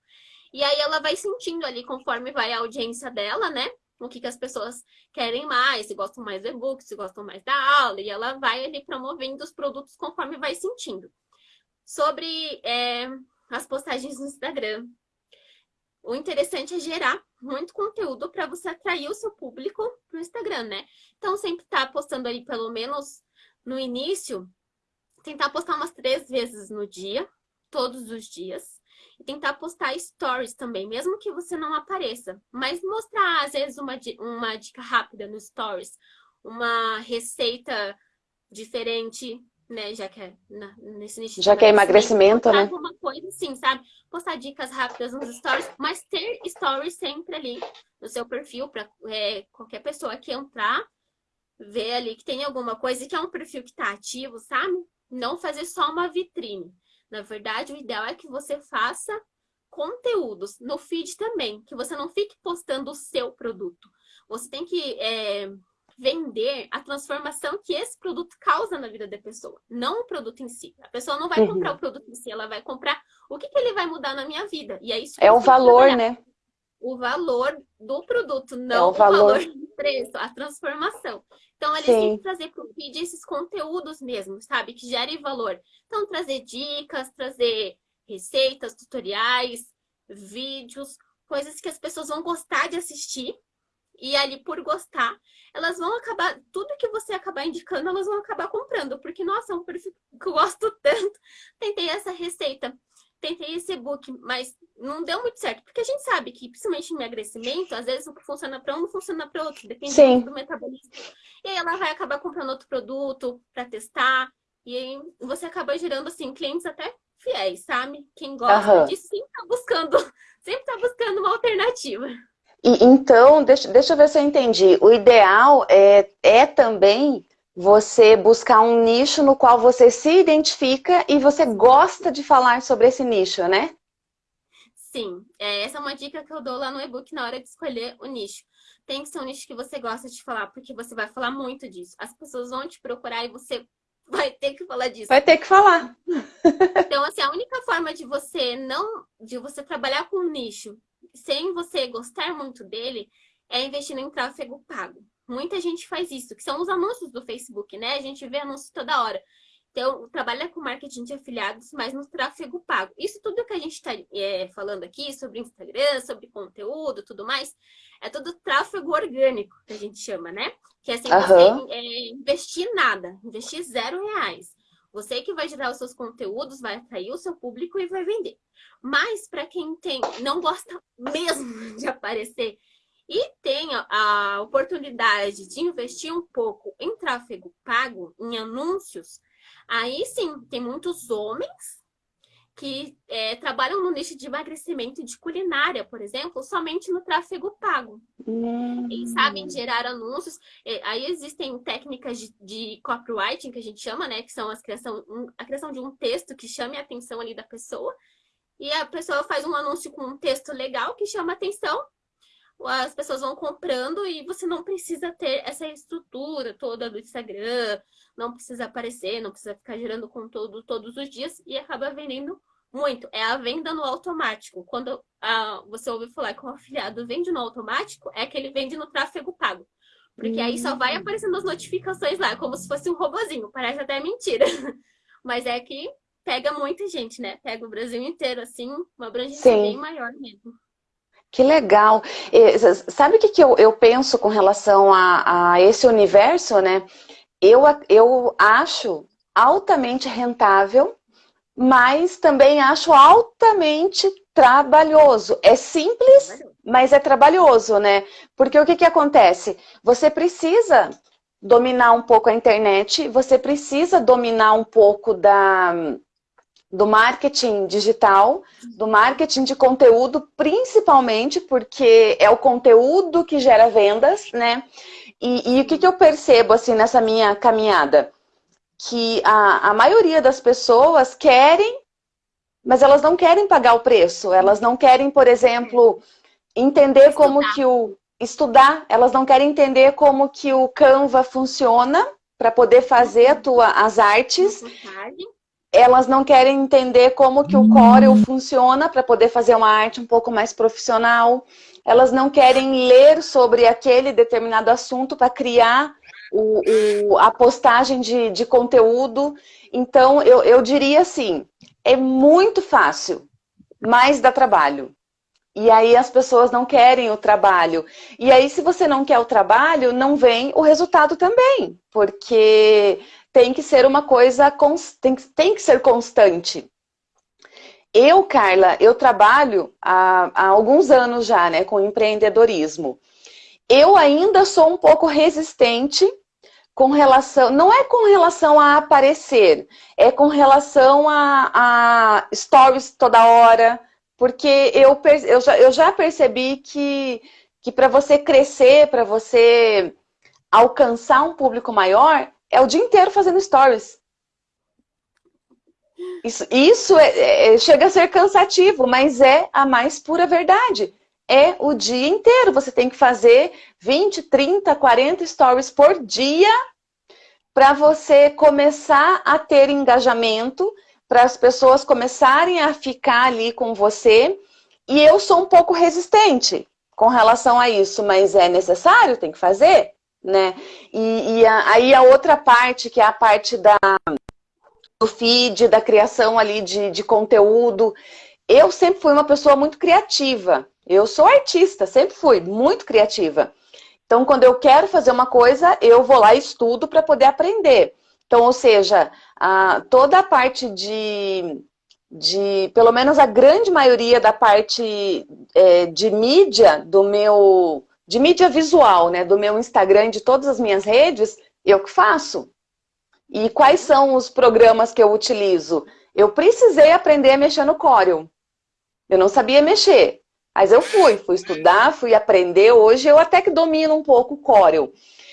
S2: E aí ela vai sentindo ali conforme vai a audiência dela, né? O que, que as pessoas querem mais, se gostam mais do e-book, se gostam mais da aula, e ela vai ali promovendo os produtos conforme vai sentindo. Sobre é, as postagens no Instagram, o interessante é gerar muito conteúdo para você atrair o seu público para o Instagram, né? Então, sempre tá postando aí, pelo menos no início, tentar postar umas três vezes no dia, todos os dias. E tentar postar stories também, mesmo que você não apareça. Mas mostrar, às vezes, uma, uma dica rápida no stories. Uma receita diferente, né? Já que é na, nesse nicho.
S1: Já que é emagrecimento, né?
S2: Alguma coisa assim, sabe? Postar dicas rápidas nos stories, mas ter stories sempre ali no seu perfil para é, qualquer pessoa que entrar, ver ali que tem alguma coisa e que é um perfil que tá ativo, sabe? Não fazer só uma vitrine. Na verdade, o ideal é que você faça conteúdos no feed também, que você não fique postando o seu produto. Você tem que é, vender a transformação que esse produto causa na vida da pessoa, não o produto em si. A pessoa não vai uhum. comprar o produto em si, ela vai comprar o que, que ele vai mudar na minha vida. E é isso
S1: É o valor, né?
S2: O valor do produto, não é o, valor... o valor do preço, a transformação. Então, eles Sim. têm que trazer para o feed esses conteúdos mesmo, sabe? Que gerem valor. Então, trazer dicas, trazer receitas, tutoriais, vídeos, coisas que as pessoas vão gostar de assistir e ali, por gostar, elas vão acabar, tudo que você acabar indicando, elas vão acabar comprando. Porque, nossa, é um perfil que eu gosto tanto. Tentei essa receita, tentei esse e-book, mas não deu muito certo. Porque a gente sabe que, principalmente em emagrecimento, às vezes o que funciona para um não funciona para outro. Depende Sim. do metabolismo. E aí ela vai acabar comprando outro produto para testar. E aí você acaba gerando, assim, clientes até fiéis, sabe? Quem gosta uhum. disso sempre tá buscando, sempre tá buscando uma alternativa.
S1: E, então, deixa, deixa eu ver se eu entendi. O ideal é, é também você buscar um nicho no qual você se identifica e você gosta de falar sobre esse nicho, né?
S2: Sim, é, essa é uma dica que eu dou lá no e-book na hora de escolher o nicho. Tem que ser um nicho que você gosta de falar, porque você vai falar muito disso. As pessoas vão te procurar e você vai ter que falar disso.
S1: Vai ter que falar.
S2: Então, assim, a única forma de você não, de você trabalhar com um nicho sem você gostar muito dele, é investindo em tráfego pago. Muita gente faz isso, que são os anúncios do Facebook, né? A gente vê anúncios toda hora. Então, trabalha com marketing de afiliados, mas no tráfego pago. Isso tudo que a gente está é, falando aqui sobre Instagram, sobre conteúdo, tudo mais, é tudo tráfego orgânico, que a gente chama, né? Que é sem uhum. você é, investir nada, investir zero reais. Você que vai gerar os seus conteúdos, vai atrair o seu público e vai vender. Mas para quem tem, não gosta mesmo de aparecer e tem a oportunidade de investir um pouco em tráfego pago, em anúncios, Aí sim, tem muitos homens que é, trabalham no nicho de emagrecimento e de culinária, por exemplo, somente no tráfego pago. Hum. Eles sabem gerar anúncios. É, aí existem técnicas de, de, copywriting, que a gente chama, né? Que são as criação, um, a criação de um texto que chame a atenção ali da pessoa. E a pessoa faz um anúncio com um texto legal que chama a atenção as pessoas vão comprando e você não precisa ter essa estrutura toda do Instagram, não precisa aparecer, não precisa ficar gerando conteúdo todos os dias e acaba vendendo muito. É a venda no automático. Quando ah, você ouve falar que o afiliado vende no automático, é que ele vende no tráfego pago. Porque aí só vai hum. aparecendo as notificações lá, como se fosse um robozinho. Parece até mentira. Mas é que pega muita gente, né? Pega o Brasil inteiro, assim, uma abrangência Sim. bem maior mesmo.
S1: Que legal. Sabe o que, que eu, eu penso com relação a, a esse universo, né? Eu, eu acho altamente rentável, mas também acho altamente trabalhoso. É simples, mas é trabalhoso, né? Porque o que, que acontece? Você precisa dominar um pouco a internet, você precisa dominar um pouco da, do marketing digital, do marketing de conteúdo, principalmente porque é o conteúdo que gera vendas, né? E, e o que, que eu percebo, assim, nessa minha caminhada? Que a, a maioria das pessoas querem, mas elas não querem pagar o preço. Elas não querem, por exemplo, entender estudar. como que o... Estudar. Elas não querem entender como que o Canva funciona para poder fazer a tua, as artes elas não querem entender como que o Corel funciona para poder fazer uma arte um pouco mais profissional. Elas não querem ler sobre aquele determinado assunto para criar o, o, a postagem de, de conteúdo. Então, eu, eu diria assim, é muito fácil, mas dá trabalho. E aí as pessoas não querem o trabalho. E aí, se você não quer o trabalho, não vem o resultado também. Porque tem que ser uma coisa, tem, tem que ser constante. Eu, Carla, eu trabalho há, há alguns anos já, né, com empreendedorismo. Eu ainda sou um pouco resistente com relação, não é com relação a aparecer, é com relação a, a stories toda hora, porque eu, eu, já, eu já percebi que, que para você crescer, para você alcançar um público maior, é o dia inteiro fazendo stories. Isso, isso é, é, chega a ser cansativo, mas é a mais pura verdade. É o dia inteiro. Você tem que fazer 20, 30, 40 stories por dia para você começar a ter engajamento, para as pessoas começarem a ficar ali com você. E eu sou um pouco resistente com relação a isso, mas é necessário, tem que fazer né? E, e a, aí a outra parte, que é a parte da, do feed, da criação ali de, de conteúdo. Eu sempre fui uma pessoa muito criativa. Eu sou artista, sempre fui muito criativa. Então, quando eu quero fazer uma coisa, eu vou lá e estudo para poder aprender. Então, ou seja, a, toda a parte de, de, pelo menos a grande maioria da parte é, de mídia do meu, de mídia visual, né, do meu Instagram, de todas as minhas redes, eu que faço. E quais são os programas que eu utilizo? Eu precisei aprender a mexer no Corel. Eu não sabia mexer, mas eu fui, fui estudar, fui aprender. Hoje eu até que domino um pouco o Corel.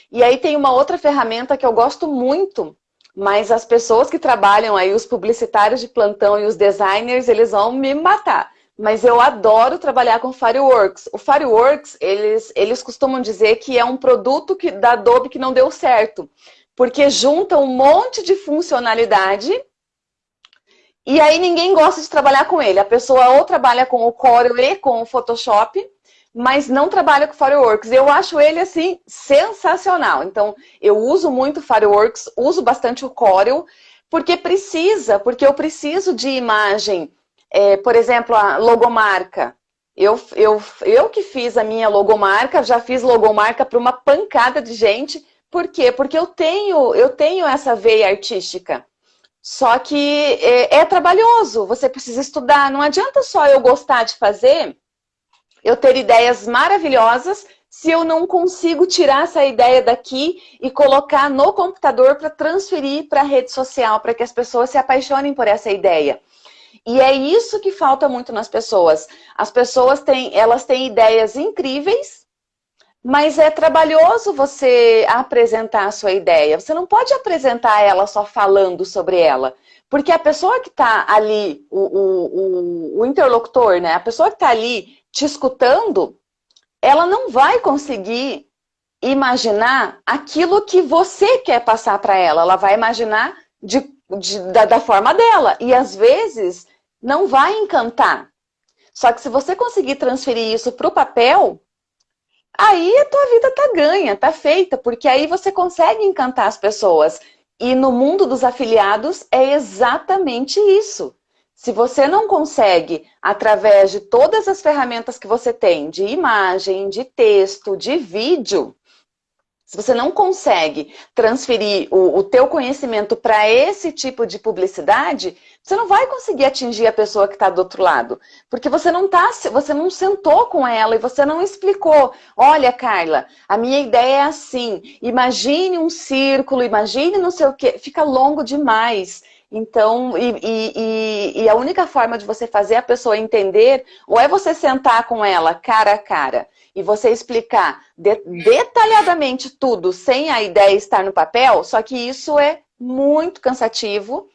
S1: E aí tem uma outra ferramenta que eu gosto muito, mas as pessoas que trabalham aí, os publicitários de plantão e os designers, eles vão me matar mas eu adoro trabalhar com Fireworks. O Fireworks, eles, eles costumam dizer que é um produto que, da Adobe que não deu certo, porque junta um monte de funcionalidade e aí ninguém gosta de trabalhar com ele. A pessoa ou trabalha com o Corel e com o Photoshop, mas não trabalha com Fireworks. Eu acho ele, assim, sensacional. Então, eu uso muito Fireworks, uso bastante o Corel, porque precisa, porque eu preciso de imagem. É, por exemplo, a logomarca. Eu, eu, eu que fiz a minha logomarca, já fiz logomarca para uma pancada de gente. Por quê? Porque eu tenho, eu tenho essa veia artística. Só que é, é, trabalhoso, você precisa estudar. Não adianta só eu gostar de fazer, eu ter ideias maravilhosas, se eu não consigo tirar essa ideia daqui e colocar no computador para transferir para a rede social, para que as pessoas se apaixonem por essa ideia. E é isso que falta muito nas pessoas. As pessoas têm, elas têm ideias incríveis, mas é trabalhoso você apresentar a sua ideia. Você não pode apresentar ela só falando sobre ela. Porque a pessoa que está ali, o, o, o, interlocutor, né? A pessoa que está ali te escutando, ela não vai conseguir imaginar aquilo que você quer passar para ela. Ela vai imaginar de, de, da, da forma dela. E às vezes não vai encantar. Só que se você conseguir transferir isso para o papel, aí a tua vida tá ganha, tá feita, porque aí você consegue encantar as pessoas. E no mundo dos afiliados é exatamente isso. Se você não consegue, através de todas as ferramentas que você tem, de imagem, de texto, de vídeo, se você não consegue transferir o, o teu conhecimento para esse tipo de publicidade, você não vai conseguir atingir a pessoa que está do outro lado. Porque você não, tá, você não sentou com ela e você não explicou. Olha, Carla, a minha ideia é assim. Imagine um círculo, imagine não sei o quê. Fica longo demais. Então, e, e, e, a única forma de você fazer a pessoa entender, ou é você sentar com ela cara a cara e você explicar de, detalhadamente tudo sem a ideia estar no papel, só que isso é muito cansativo,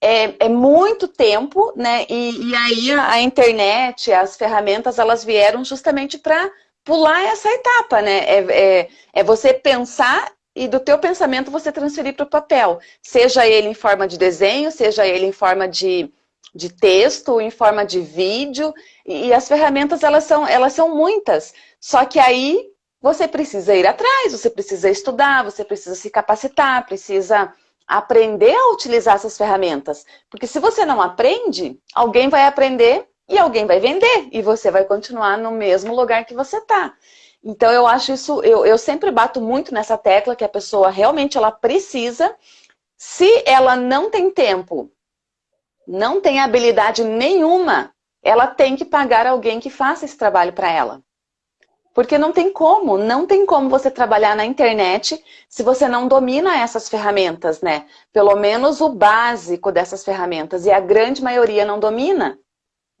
S1: é, é muito tempo, né? E, e aí a, a, internet, as ferramentas, elas vieram justamente para pular essa etapa, né? É, é, é você pensar e do teu pensamento você transferir para o papel. Seja ele em forma de desenho, seja ele em forma de, de texto, em forma de vídeo. E, e as ferramentas, elas são, elas são muitas. Só que aí você precisa ir atrás, você precisa estudar, você precisa se capacitar, precisa aprender a utilizar essas ferramentas. Porque se você não aprende, alguém vai aprender e alguém vai vender. E você vai continuar no mesmo lugar que você está. Então eu acho isso, eu, eu sempre bato muito nessa tecla que a pessoa realmente ela precisa. Se ela não tem tempo, não tem habilidade nenhuma, ela tem que pagar alguém que faça esse trabalho para ela. Porque não tem como, não tem como você trabalhar na internet se você não domina essas ferramentas, né? Pelo menos o básico dessas ferramentas. E a grande maioria não domina,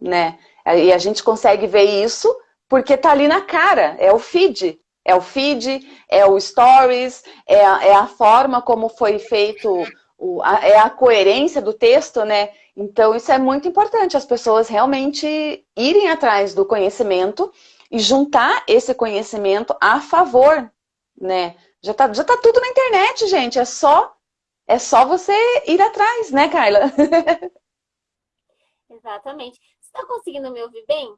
S1: né? E a gente consegue ver isso porque tá ali na cara, é o feed. É o feed, é o stories, é a, é a forma como foi feito, o, a, é a coerência do texto, né? Então isso é muito importante, as pessoas realmente irem atrás do conhecimento e juntar esse conhecimento a favor, né? Já tá, já tá tudo na internet, gente, é só, é só você ir atrás, né, Carla?
S2: Exatamente. Você está conseguindo me ouvir bem?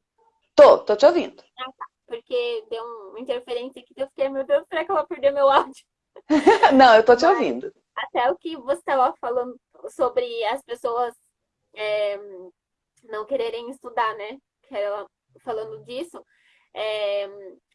S1: Tô, tô te ouvindo.
S2: Ah, tá. Porque deu uma interferência aqui, eu fiquei, meu Deus, será que ela perdeu meu áudio?
S1: Não, eu tô te Mas, ouvindo.
S2: Até o que você estava falando sobre as pessoas é, não quererem estudar, né? Falando disso, é,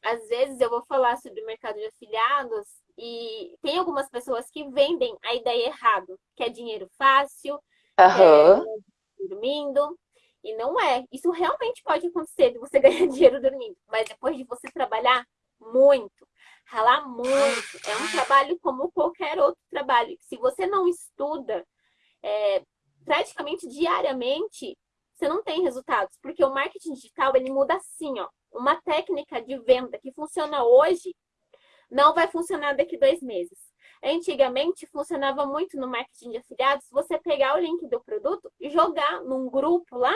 S2: às vezes eu vou falar sobre o mercado de afiliados e tem algumas pessoas que vendem a ideia errado, que é dinheiro fácil, uhum. é dormindo, e não é. Isso realmente pode acontecer de você ganhar dinheiro dormindo. Mas depois de você trabalhar muito, ralar muito, é um trabalho como qualquer outro trabalho. Se você não estuda é, praticamente diariamente, você não tem resultados. Porque o marketing digital, ele muda assim, ó. Uma técnica de venda que funciona hoje, não vai funcionar daqui dois meses. Antigamente, funcionava muito no marketing de afiliados, você pegar o link do produto e jogar num grupo lá,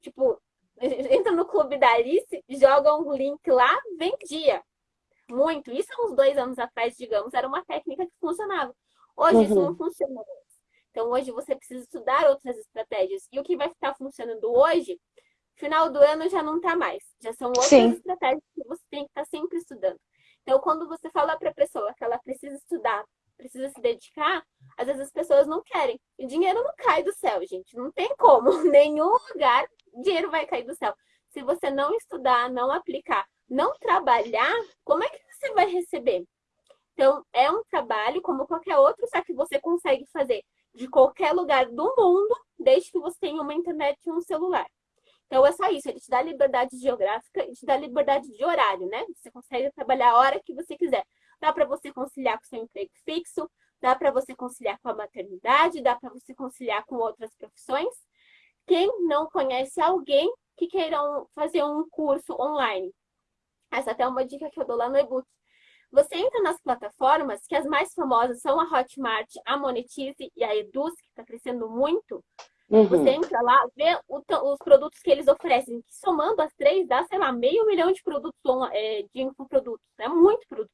S2: tipo, entra no Clube da Alice, joga um link lá, vendia. Muito. Isso há uns dois anos atrás, digamos, era uma técnica que funcionava. Hoje uhum. isso não funciona mais. Então hoje você precisa estudar outras estratégias. E o que vai estar funcionando hoje, final do ano já não está mais. Já são outras Sim. estratégias que você tem que estar sempre estudando. Então, quando você fala para a pessoa que ela precisa estudar, precisa se dedicar, às vezes as pessoas não querem. E dinheiro não cai do céu, gente. Não tem como. Nenhum lugar dinheiro vai cair do céu. Se você não estudar, não aplicar, não trabalhar, como é que você vai receber? Então, é um trabalho como qualquer outro, só que você consegue fazer de qualquer lugar do mundo, desde que você tenha uma internet e um celular. Então, é só isso. Ele te dá liberdade geográfica e te dá liberdade de horário, né? Você consegue trabalhar a hora que você quiser. Dá para você conciliar com seu emprego fixo, dá para você conciliar com a maternidade, dá para você conciliar com outras profissões. Quem não conhece alguém que queiram fazer um curso online? Essa até é uma dica que eu dou lá no e-book. Você entra nas plataformas, que as mais famosas são a Hotmart, a Monetize e a Eduz, que está crescendo muito. Uhum. Você entra lá, vê o, os produtos que eles oferecem, que somando as três dá, sei lá, meio milhão de produtos é, de infoprodutos. É muito produto.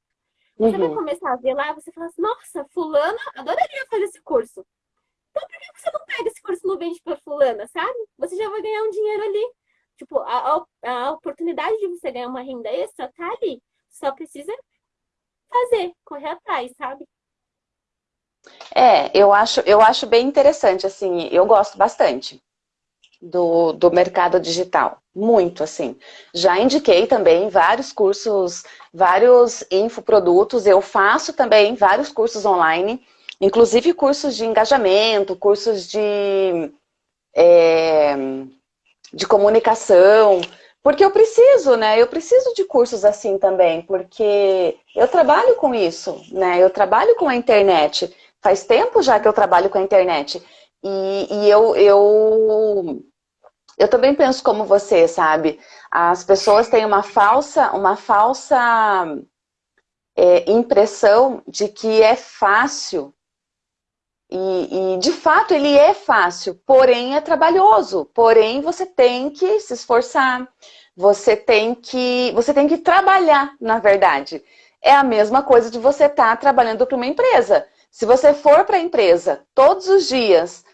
S2: Você uhum. vai começar a ver lá, você fala assim, nossa, fulana adoraria fazer esse curso. Então por que você não pega esse curso e não vende para fulana, sabe? Você já vai ganhar um dinheiro ali. Tipo, a, a, a oportunidade de você ganhar uma renda extra tá ali. Só precisa fazer, correr atrás, sabe?
S1: É, eu acho, eu acho bem interessante, assim, eu gosto bastante do, do mercado digital, muito, assim. Já indiquei também vários cursos, vários infoprodutos, eu faço também vários cursos online, inclusive cursos de engajamento, cursos de, é, de comunicação, porque eu preciso, né? Eu preciso de cursos assim também, porque eu trabalho com isso, né? Eu trabalho com a internet. Faz tempo já que eu trabalho com a internet. E, e eu, eu, eu também penso como você, sabe? As pessoas têm uma falsa, uma falsa é, impressão de que é fácil. E, e, de fato ele é fácil, porém é trabalhoso. Porém você tem que se esforçar, você tem que, você tem que trabalhar, na verdade. É a mesma coisa de você estar tá trabalhando para uma empresa. Se você for para a empresa todos os dias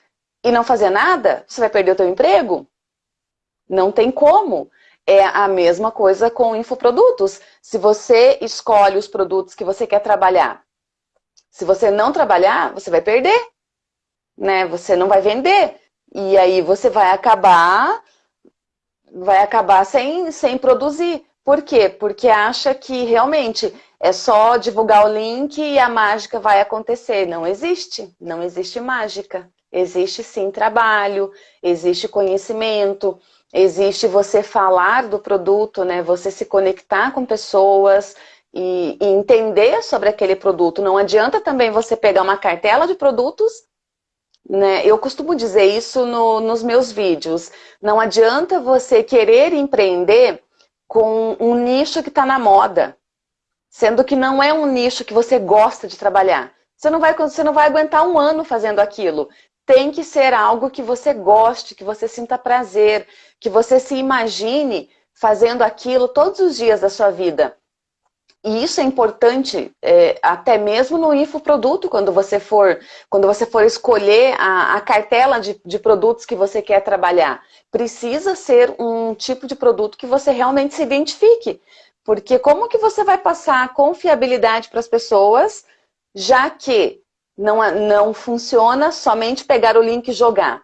S1: e não fazer nada, você vai perder o seu emprego? Não tem como. É a mesma coisa com infoprodutos. Se você escolhe os produtos que você quer trabalhar, se você não trabalhar, você vai perder. Né? Você não vai vender. E aí você vai acabar vai acabar sem, sem produzir. Por quê? Porque acha que realmente é só divulgar o link e a mágica vai acontecer. Não existe, não existe mágica. Existe sim trabalho, existe conhecimento, existe você falar do produto, né? Você se conectar com pessoas e, e entender sobre aquele produto. Não adianta também você pegar uma cartela de produtos né? Eu costumo dizer isso no, nos meus vídeos. Não adianta você querer empreender com um nicho que está na moda sendo que não é um nicho que você gosta de trabalhar. Você não vai, você não vai aguentar um ano fazendo aquilo. Tem que ser algo que você goste, que você sinta prazer, que você se imagine fazendo aquilo todos os dias da sua vida. E isso é importante é, até mesmo no infoproduto, quando você for, quando você for escolher a, a cartela de, de, produtos que você quer trabalhar. Precisa ser um tipo de produto que você realmente se identifique. Porque como que você vai passar confiabilidade para as pessoas, já que não, não funciona somente pegar o link e jogar?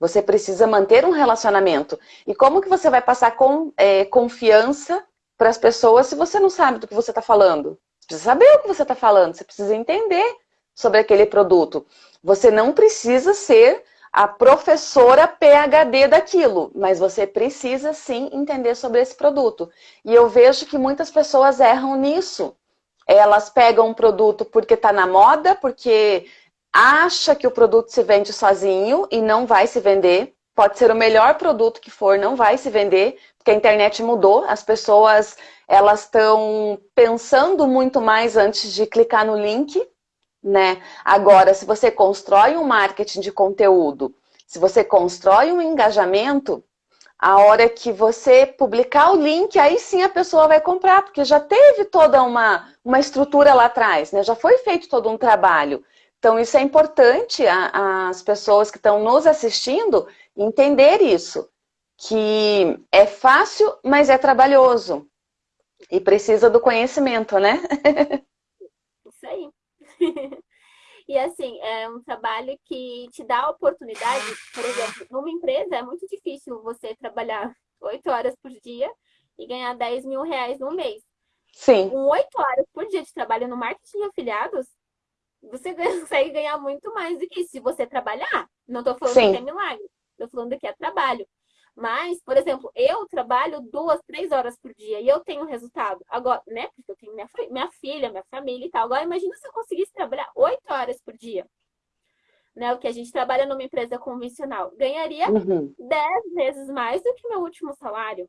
S1: Você precisa manter um relacionamento. E como que você vai passar com, é, confiança para as pessoas se você não sabe do que você está falando? Você precisa saber o que você está falando, você precisa entender sobre aquele produto. Você não precisa ser a professora PHD daquilo, mas você precisa sim entender sobre esse produto. E eu vejo que muitas pessoas erram nisso. Elas pegam um produto porque está na moda, porque acha que o produto se vende sozinho e não vai se vender. Pode ser o melhor produto que for, não vai se vender, porque a internet mudou, as pessoas elas estão pensando muito mais antes de clicar no link, né? Agora, se você constrói um marketing de conteúdo, se você constrói um engajamento, a hora que você publicar o link, aí sim a pessoa vai comprar, porque já teve toda uma, uma estrutura lá atrás, né? Já foi feito todo um trabalho. Então, isso é importante a, as pessoas que estão nos assistindo entender isso, que é fácil, mas é trabalhoso. E precisa do conhecimento, né?
S2: Isso aí. E assim, é um trabalho que te dá a oportunidade, por exemplo, numa empresa é muito difícil você trabalhar oito horas por dia e ganhar 10 mil reais no mês.
S1: Sim.
S2: Com oito horas por dia de trabalho no marketing de afiliados, você consegue ganhar muito mais do que isso, se você trabalhar. Não estou falando Sim. que é milagre, estou falando que é trabalho. Mas, por exemplo, eu trabalho duas, três horas por dia e eu tenho resultado. Agora, né? Porque eu tenho minha, minha filha, minha família e tal. Agora, imagina se eu conseguisse trabalhar oito horas por dia. Né, o que a gente trabalha numa empresa convencional. Ganharia uhum. dez vezes mais do que meu último salário.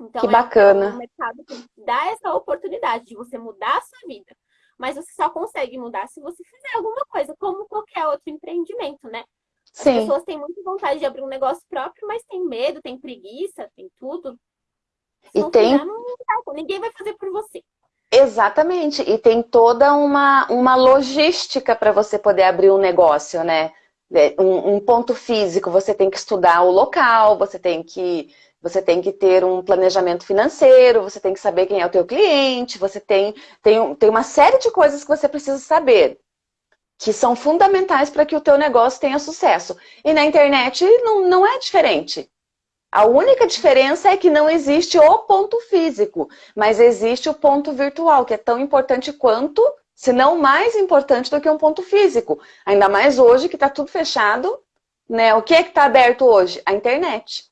S1: Então, que é bacana.
S2: o mercado que dá essa oportunidade de você mudar a sua vida. Mas você só consegue mudar se você fizer alguma coisa, como qualquer outro empreendimento, né? As Sim. pessoas têm muita vontade de abrir um negócio próprio, mas tem medo, tem preguiça, tem tudo.
S1: Se e tem...
S2: não ninguém vai fazer por você.
S1: Exatamente. E tem toda uma, uma logística para você poder abrir um negócio, né? É, um, um, ponto físico, você tem que estudar o local, você tem que você tem que ter um planejamento financeiro, você tem que saber quem é o teu cliente, você tem, tem, tem uma série de coisas que você precisa saber que são fundamentais para que o teu negócio tenha sucesso. E na internet não, não é diferente. A única diferença é que não existe o ponto físico, mas existe o ponto virtual, que é tão importante quanto, se não mais importante do que um ponto físico. Ainda mais hoje que está tudo fechado. Né? O que é que está aberto hoje? A internet.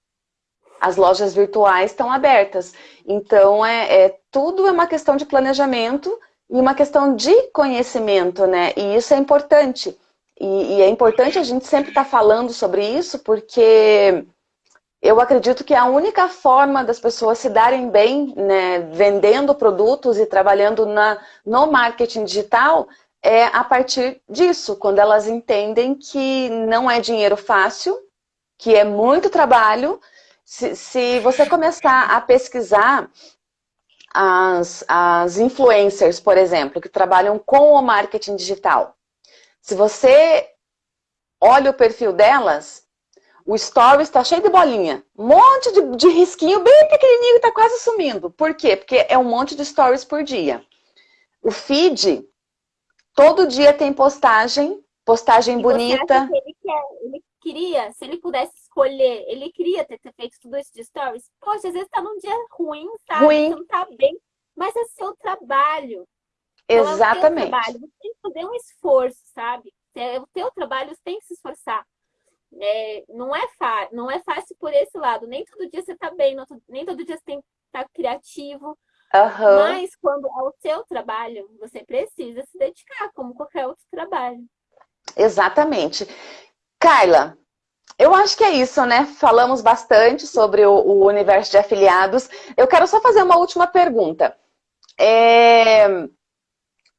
S1: As lojas virtuais estão abertas. Então, é, é tudo é uma questão de planejamento e uma questão de conhecimento, né? E isso é importante. E, e é importante a gente sempre estar tá falando sobre isso, porque eu acredito que a única forma das pessoas se darem bem, né, vendendo produtos e trabalhando na, no marketing digital, é a partir disso, quando elas entendem que não é dinheiro fácil, que é muito trabalho. Se, se você começar a pesquisar as, as influencers, por exemplo, que trabalham com o marketing digital. Se você olha o perfil delas, o story está cheio de bolinha. Um monte de, de risquinho bem pequenininho está quase sumindo. Por quê? Porque é um monte de stories por dia. O feed, todo dia tem postagem, postagem
S2: e
S1: bonita.
S2: Ele, quer, ele queria, se ele pudesse escolher, ele queria ter, feito tudo isso de stories. Poxa, às vezes tá num dia ruim, sabe?
S1: Ruim.
S2: Você não tá bem, mas é seu trabalho.
S1: Exatamente.
S2: Então, é trabalho. Você tem que fazer um esforço, sabe? É o teu trabalho, você tem que se esforçar. É, não, é não é fácil por esse lado. Nem todo dia você tá bem, nem todo dia você tem que estar tá criativo.
S1: Uhum.
S2: Mas quando é o seu trabalho, você precisa se dedicar, como qualquer outro trabalho.
S1: Exatamente. Kyla, eu acho que é isso, né? Falamos bastante sobre o, o universo de afiliados. Eu quero só fazer uma última pergunta. É...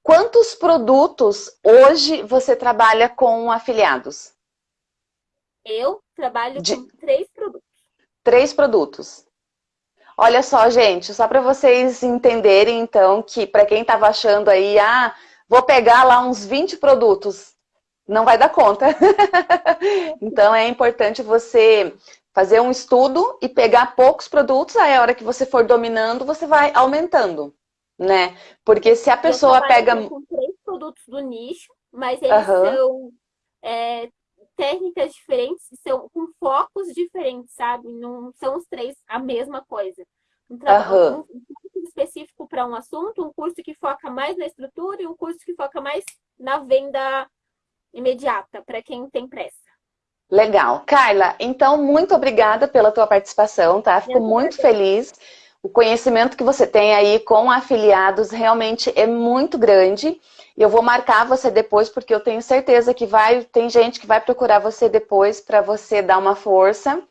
S1: Quantos produtos hoje você trabalha com afiliados?
S2: Eu trabalho de... com três produtos.
S1: Três produtos. Olha só, gente, só para vocês entenderem, então, que para quem estava achando aí, ah, vou pegar lá uns 20 produtos não vai dar conta. então é importante você fazer um estudo e pegar poucos produtos, aí a hora que você for dominando, você vai aumentando, né? Porque se a pessoa pega...
S2: com três produtos do nicho, mas eles uhum. são é, técnicas diferentes, são com focos diferentes, sabe? Não são os três a mesma coisa. Um, uhum. um, um curso específico para um assunto, um curso que foca mais na estrutura e um curso que foca mais na venda imediata para quem tem pressa.
S1: Legal. Carla, então muito obrigada pela tua participação, tá? Fico muito feliz. O conhecimento que você tem aí com afiliados realmente é muito grande. Eu vou marcar você depois, porque eu tenho certeza que vai, tem gente que vai procurar você depois para você dar uma força.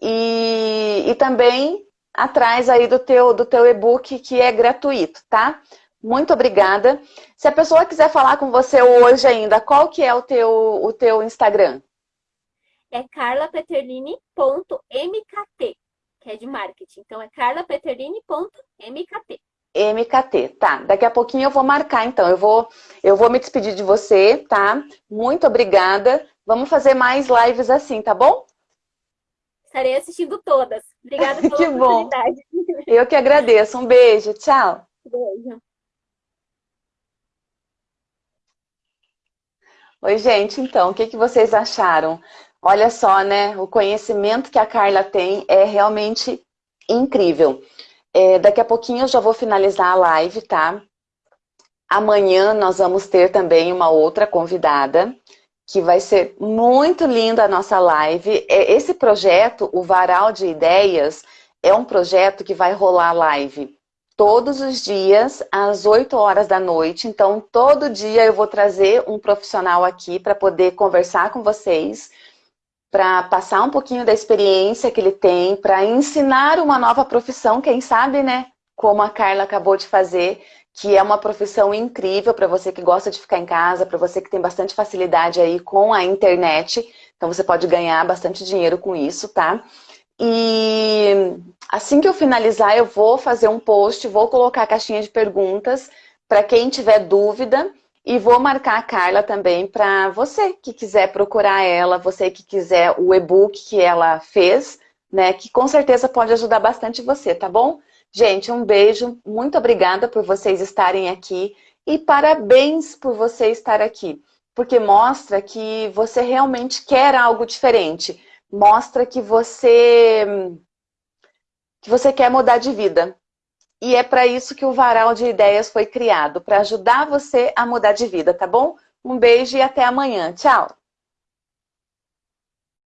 S1: E, e também atrás aí do teu, do teu e-book, que é gratuito, tá? Muito obrigada. Se a pessoa quiser falar com você hoje ainda, qual que é o teu, o teu Instagram?
S2: É carlapeterlini.mkt, que é de marketing. Então é carlapeterlini.mkt.
S1: MKT, tá. Daqui a pouquinho eu vou marcar, então. Eu vou, eu vou me despedir de você, tá? Muito obrigada. Vamos fazer mais lives assim, tá bom?
S2: Estarei assistindo todas. Obrigada pela que.
S1: Bom. Eu que agradeço. Um beijo. Tchau.
S2: Beijo.
S1: Oi, gente, então, o que, que vocês acharam? Olha só, né? O conhecimento que a Carla tem é realmente incrível. É, daqui a pouquinho eu já vou finalizar a live, tá? Amanhã nós vamos ter também uma outra convidada, que vai ser muito linda a nossa live. É, esse projeto, o Varal de Ideias, é um projeto que vai rolar live todos os dias, às 8 horas da noite. Então, todo dia eu vou trazer um profissional aqui para poder conversar com vocês, para passar um pouquinho da experiência que ele tem, para ensinar uma nova profissão, quem sabe, né? Como a Carla acabou de fazer, que é uma profissão incrível para você que gosta de ficar em casa, para você que tem bastante facilidade aí com a internet. Então, você pode ganhar bastante dinheiro com isso, tá? E assim que eu finalizar, eu vou fazer um post, vou colocar a caixinha de perguntas para quem tiver dúvida e vou marcar a Carla também para você que quiser procurar ela, você que quiser o e-book que ela fez, né, que com certeza pode ajudar bastante você, tá bom? Gente, um beijo, muito obrigada por vocês estarem aqui e parabéns por você estar aqui, porque mostra que você realmente quer algo diferente mostra que você, que você quer mudar de vida. E é para isso que o Varal de Ideias foi criado, para ajudar você a mudar de vida, tá bom? Um beijo e até amanhã. Tchau!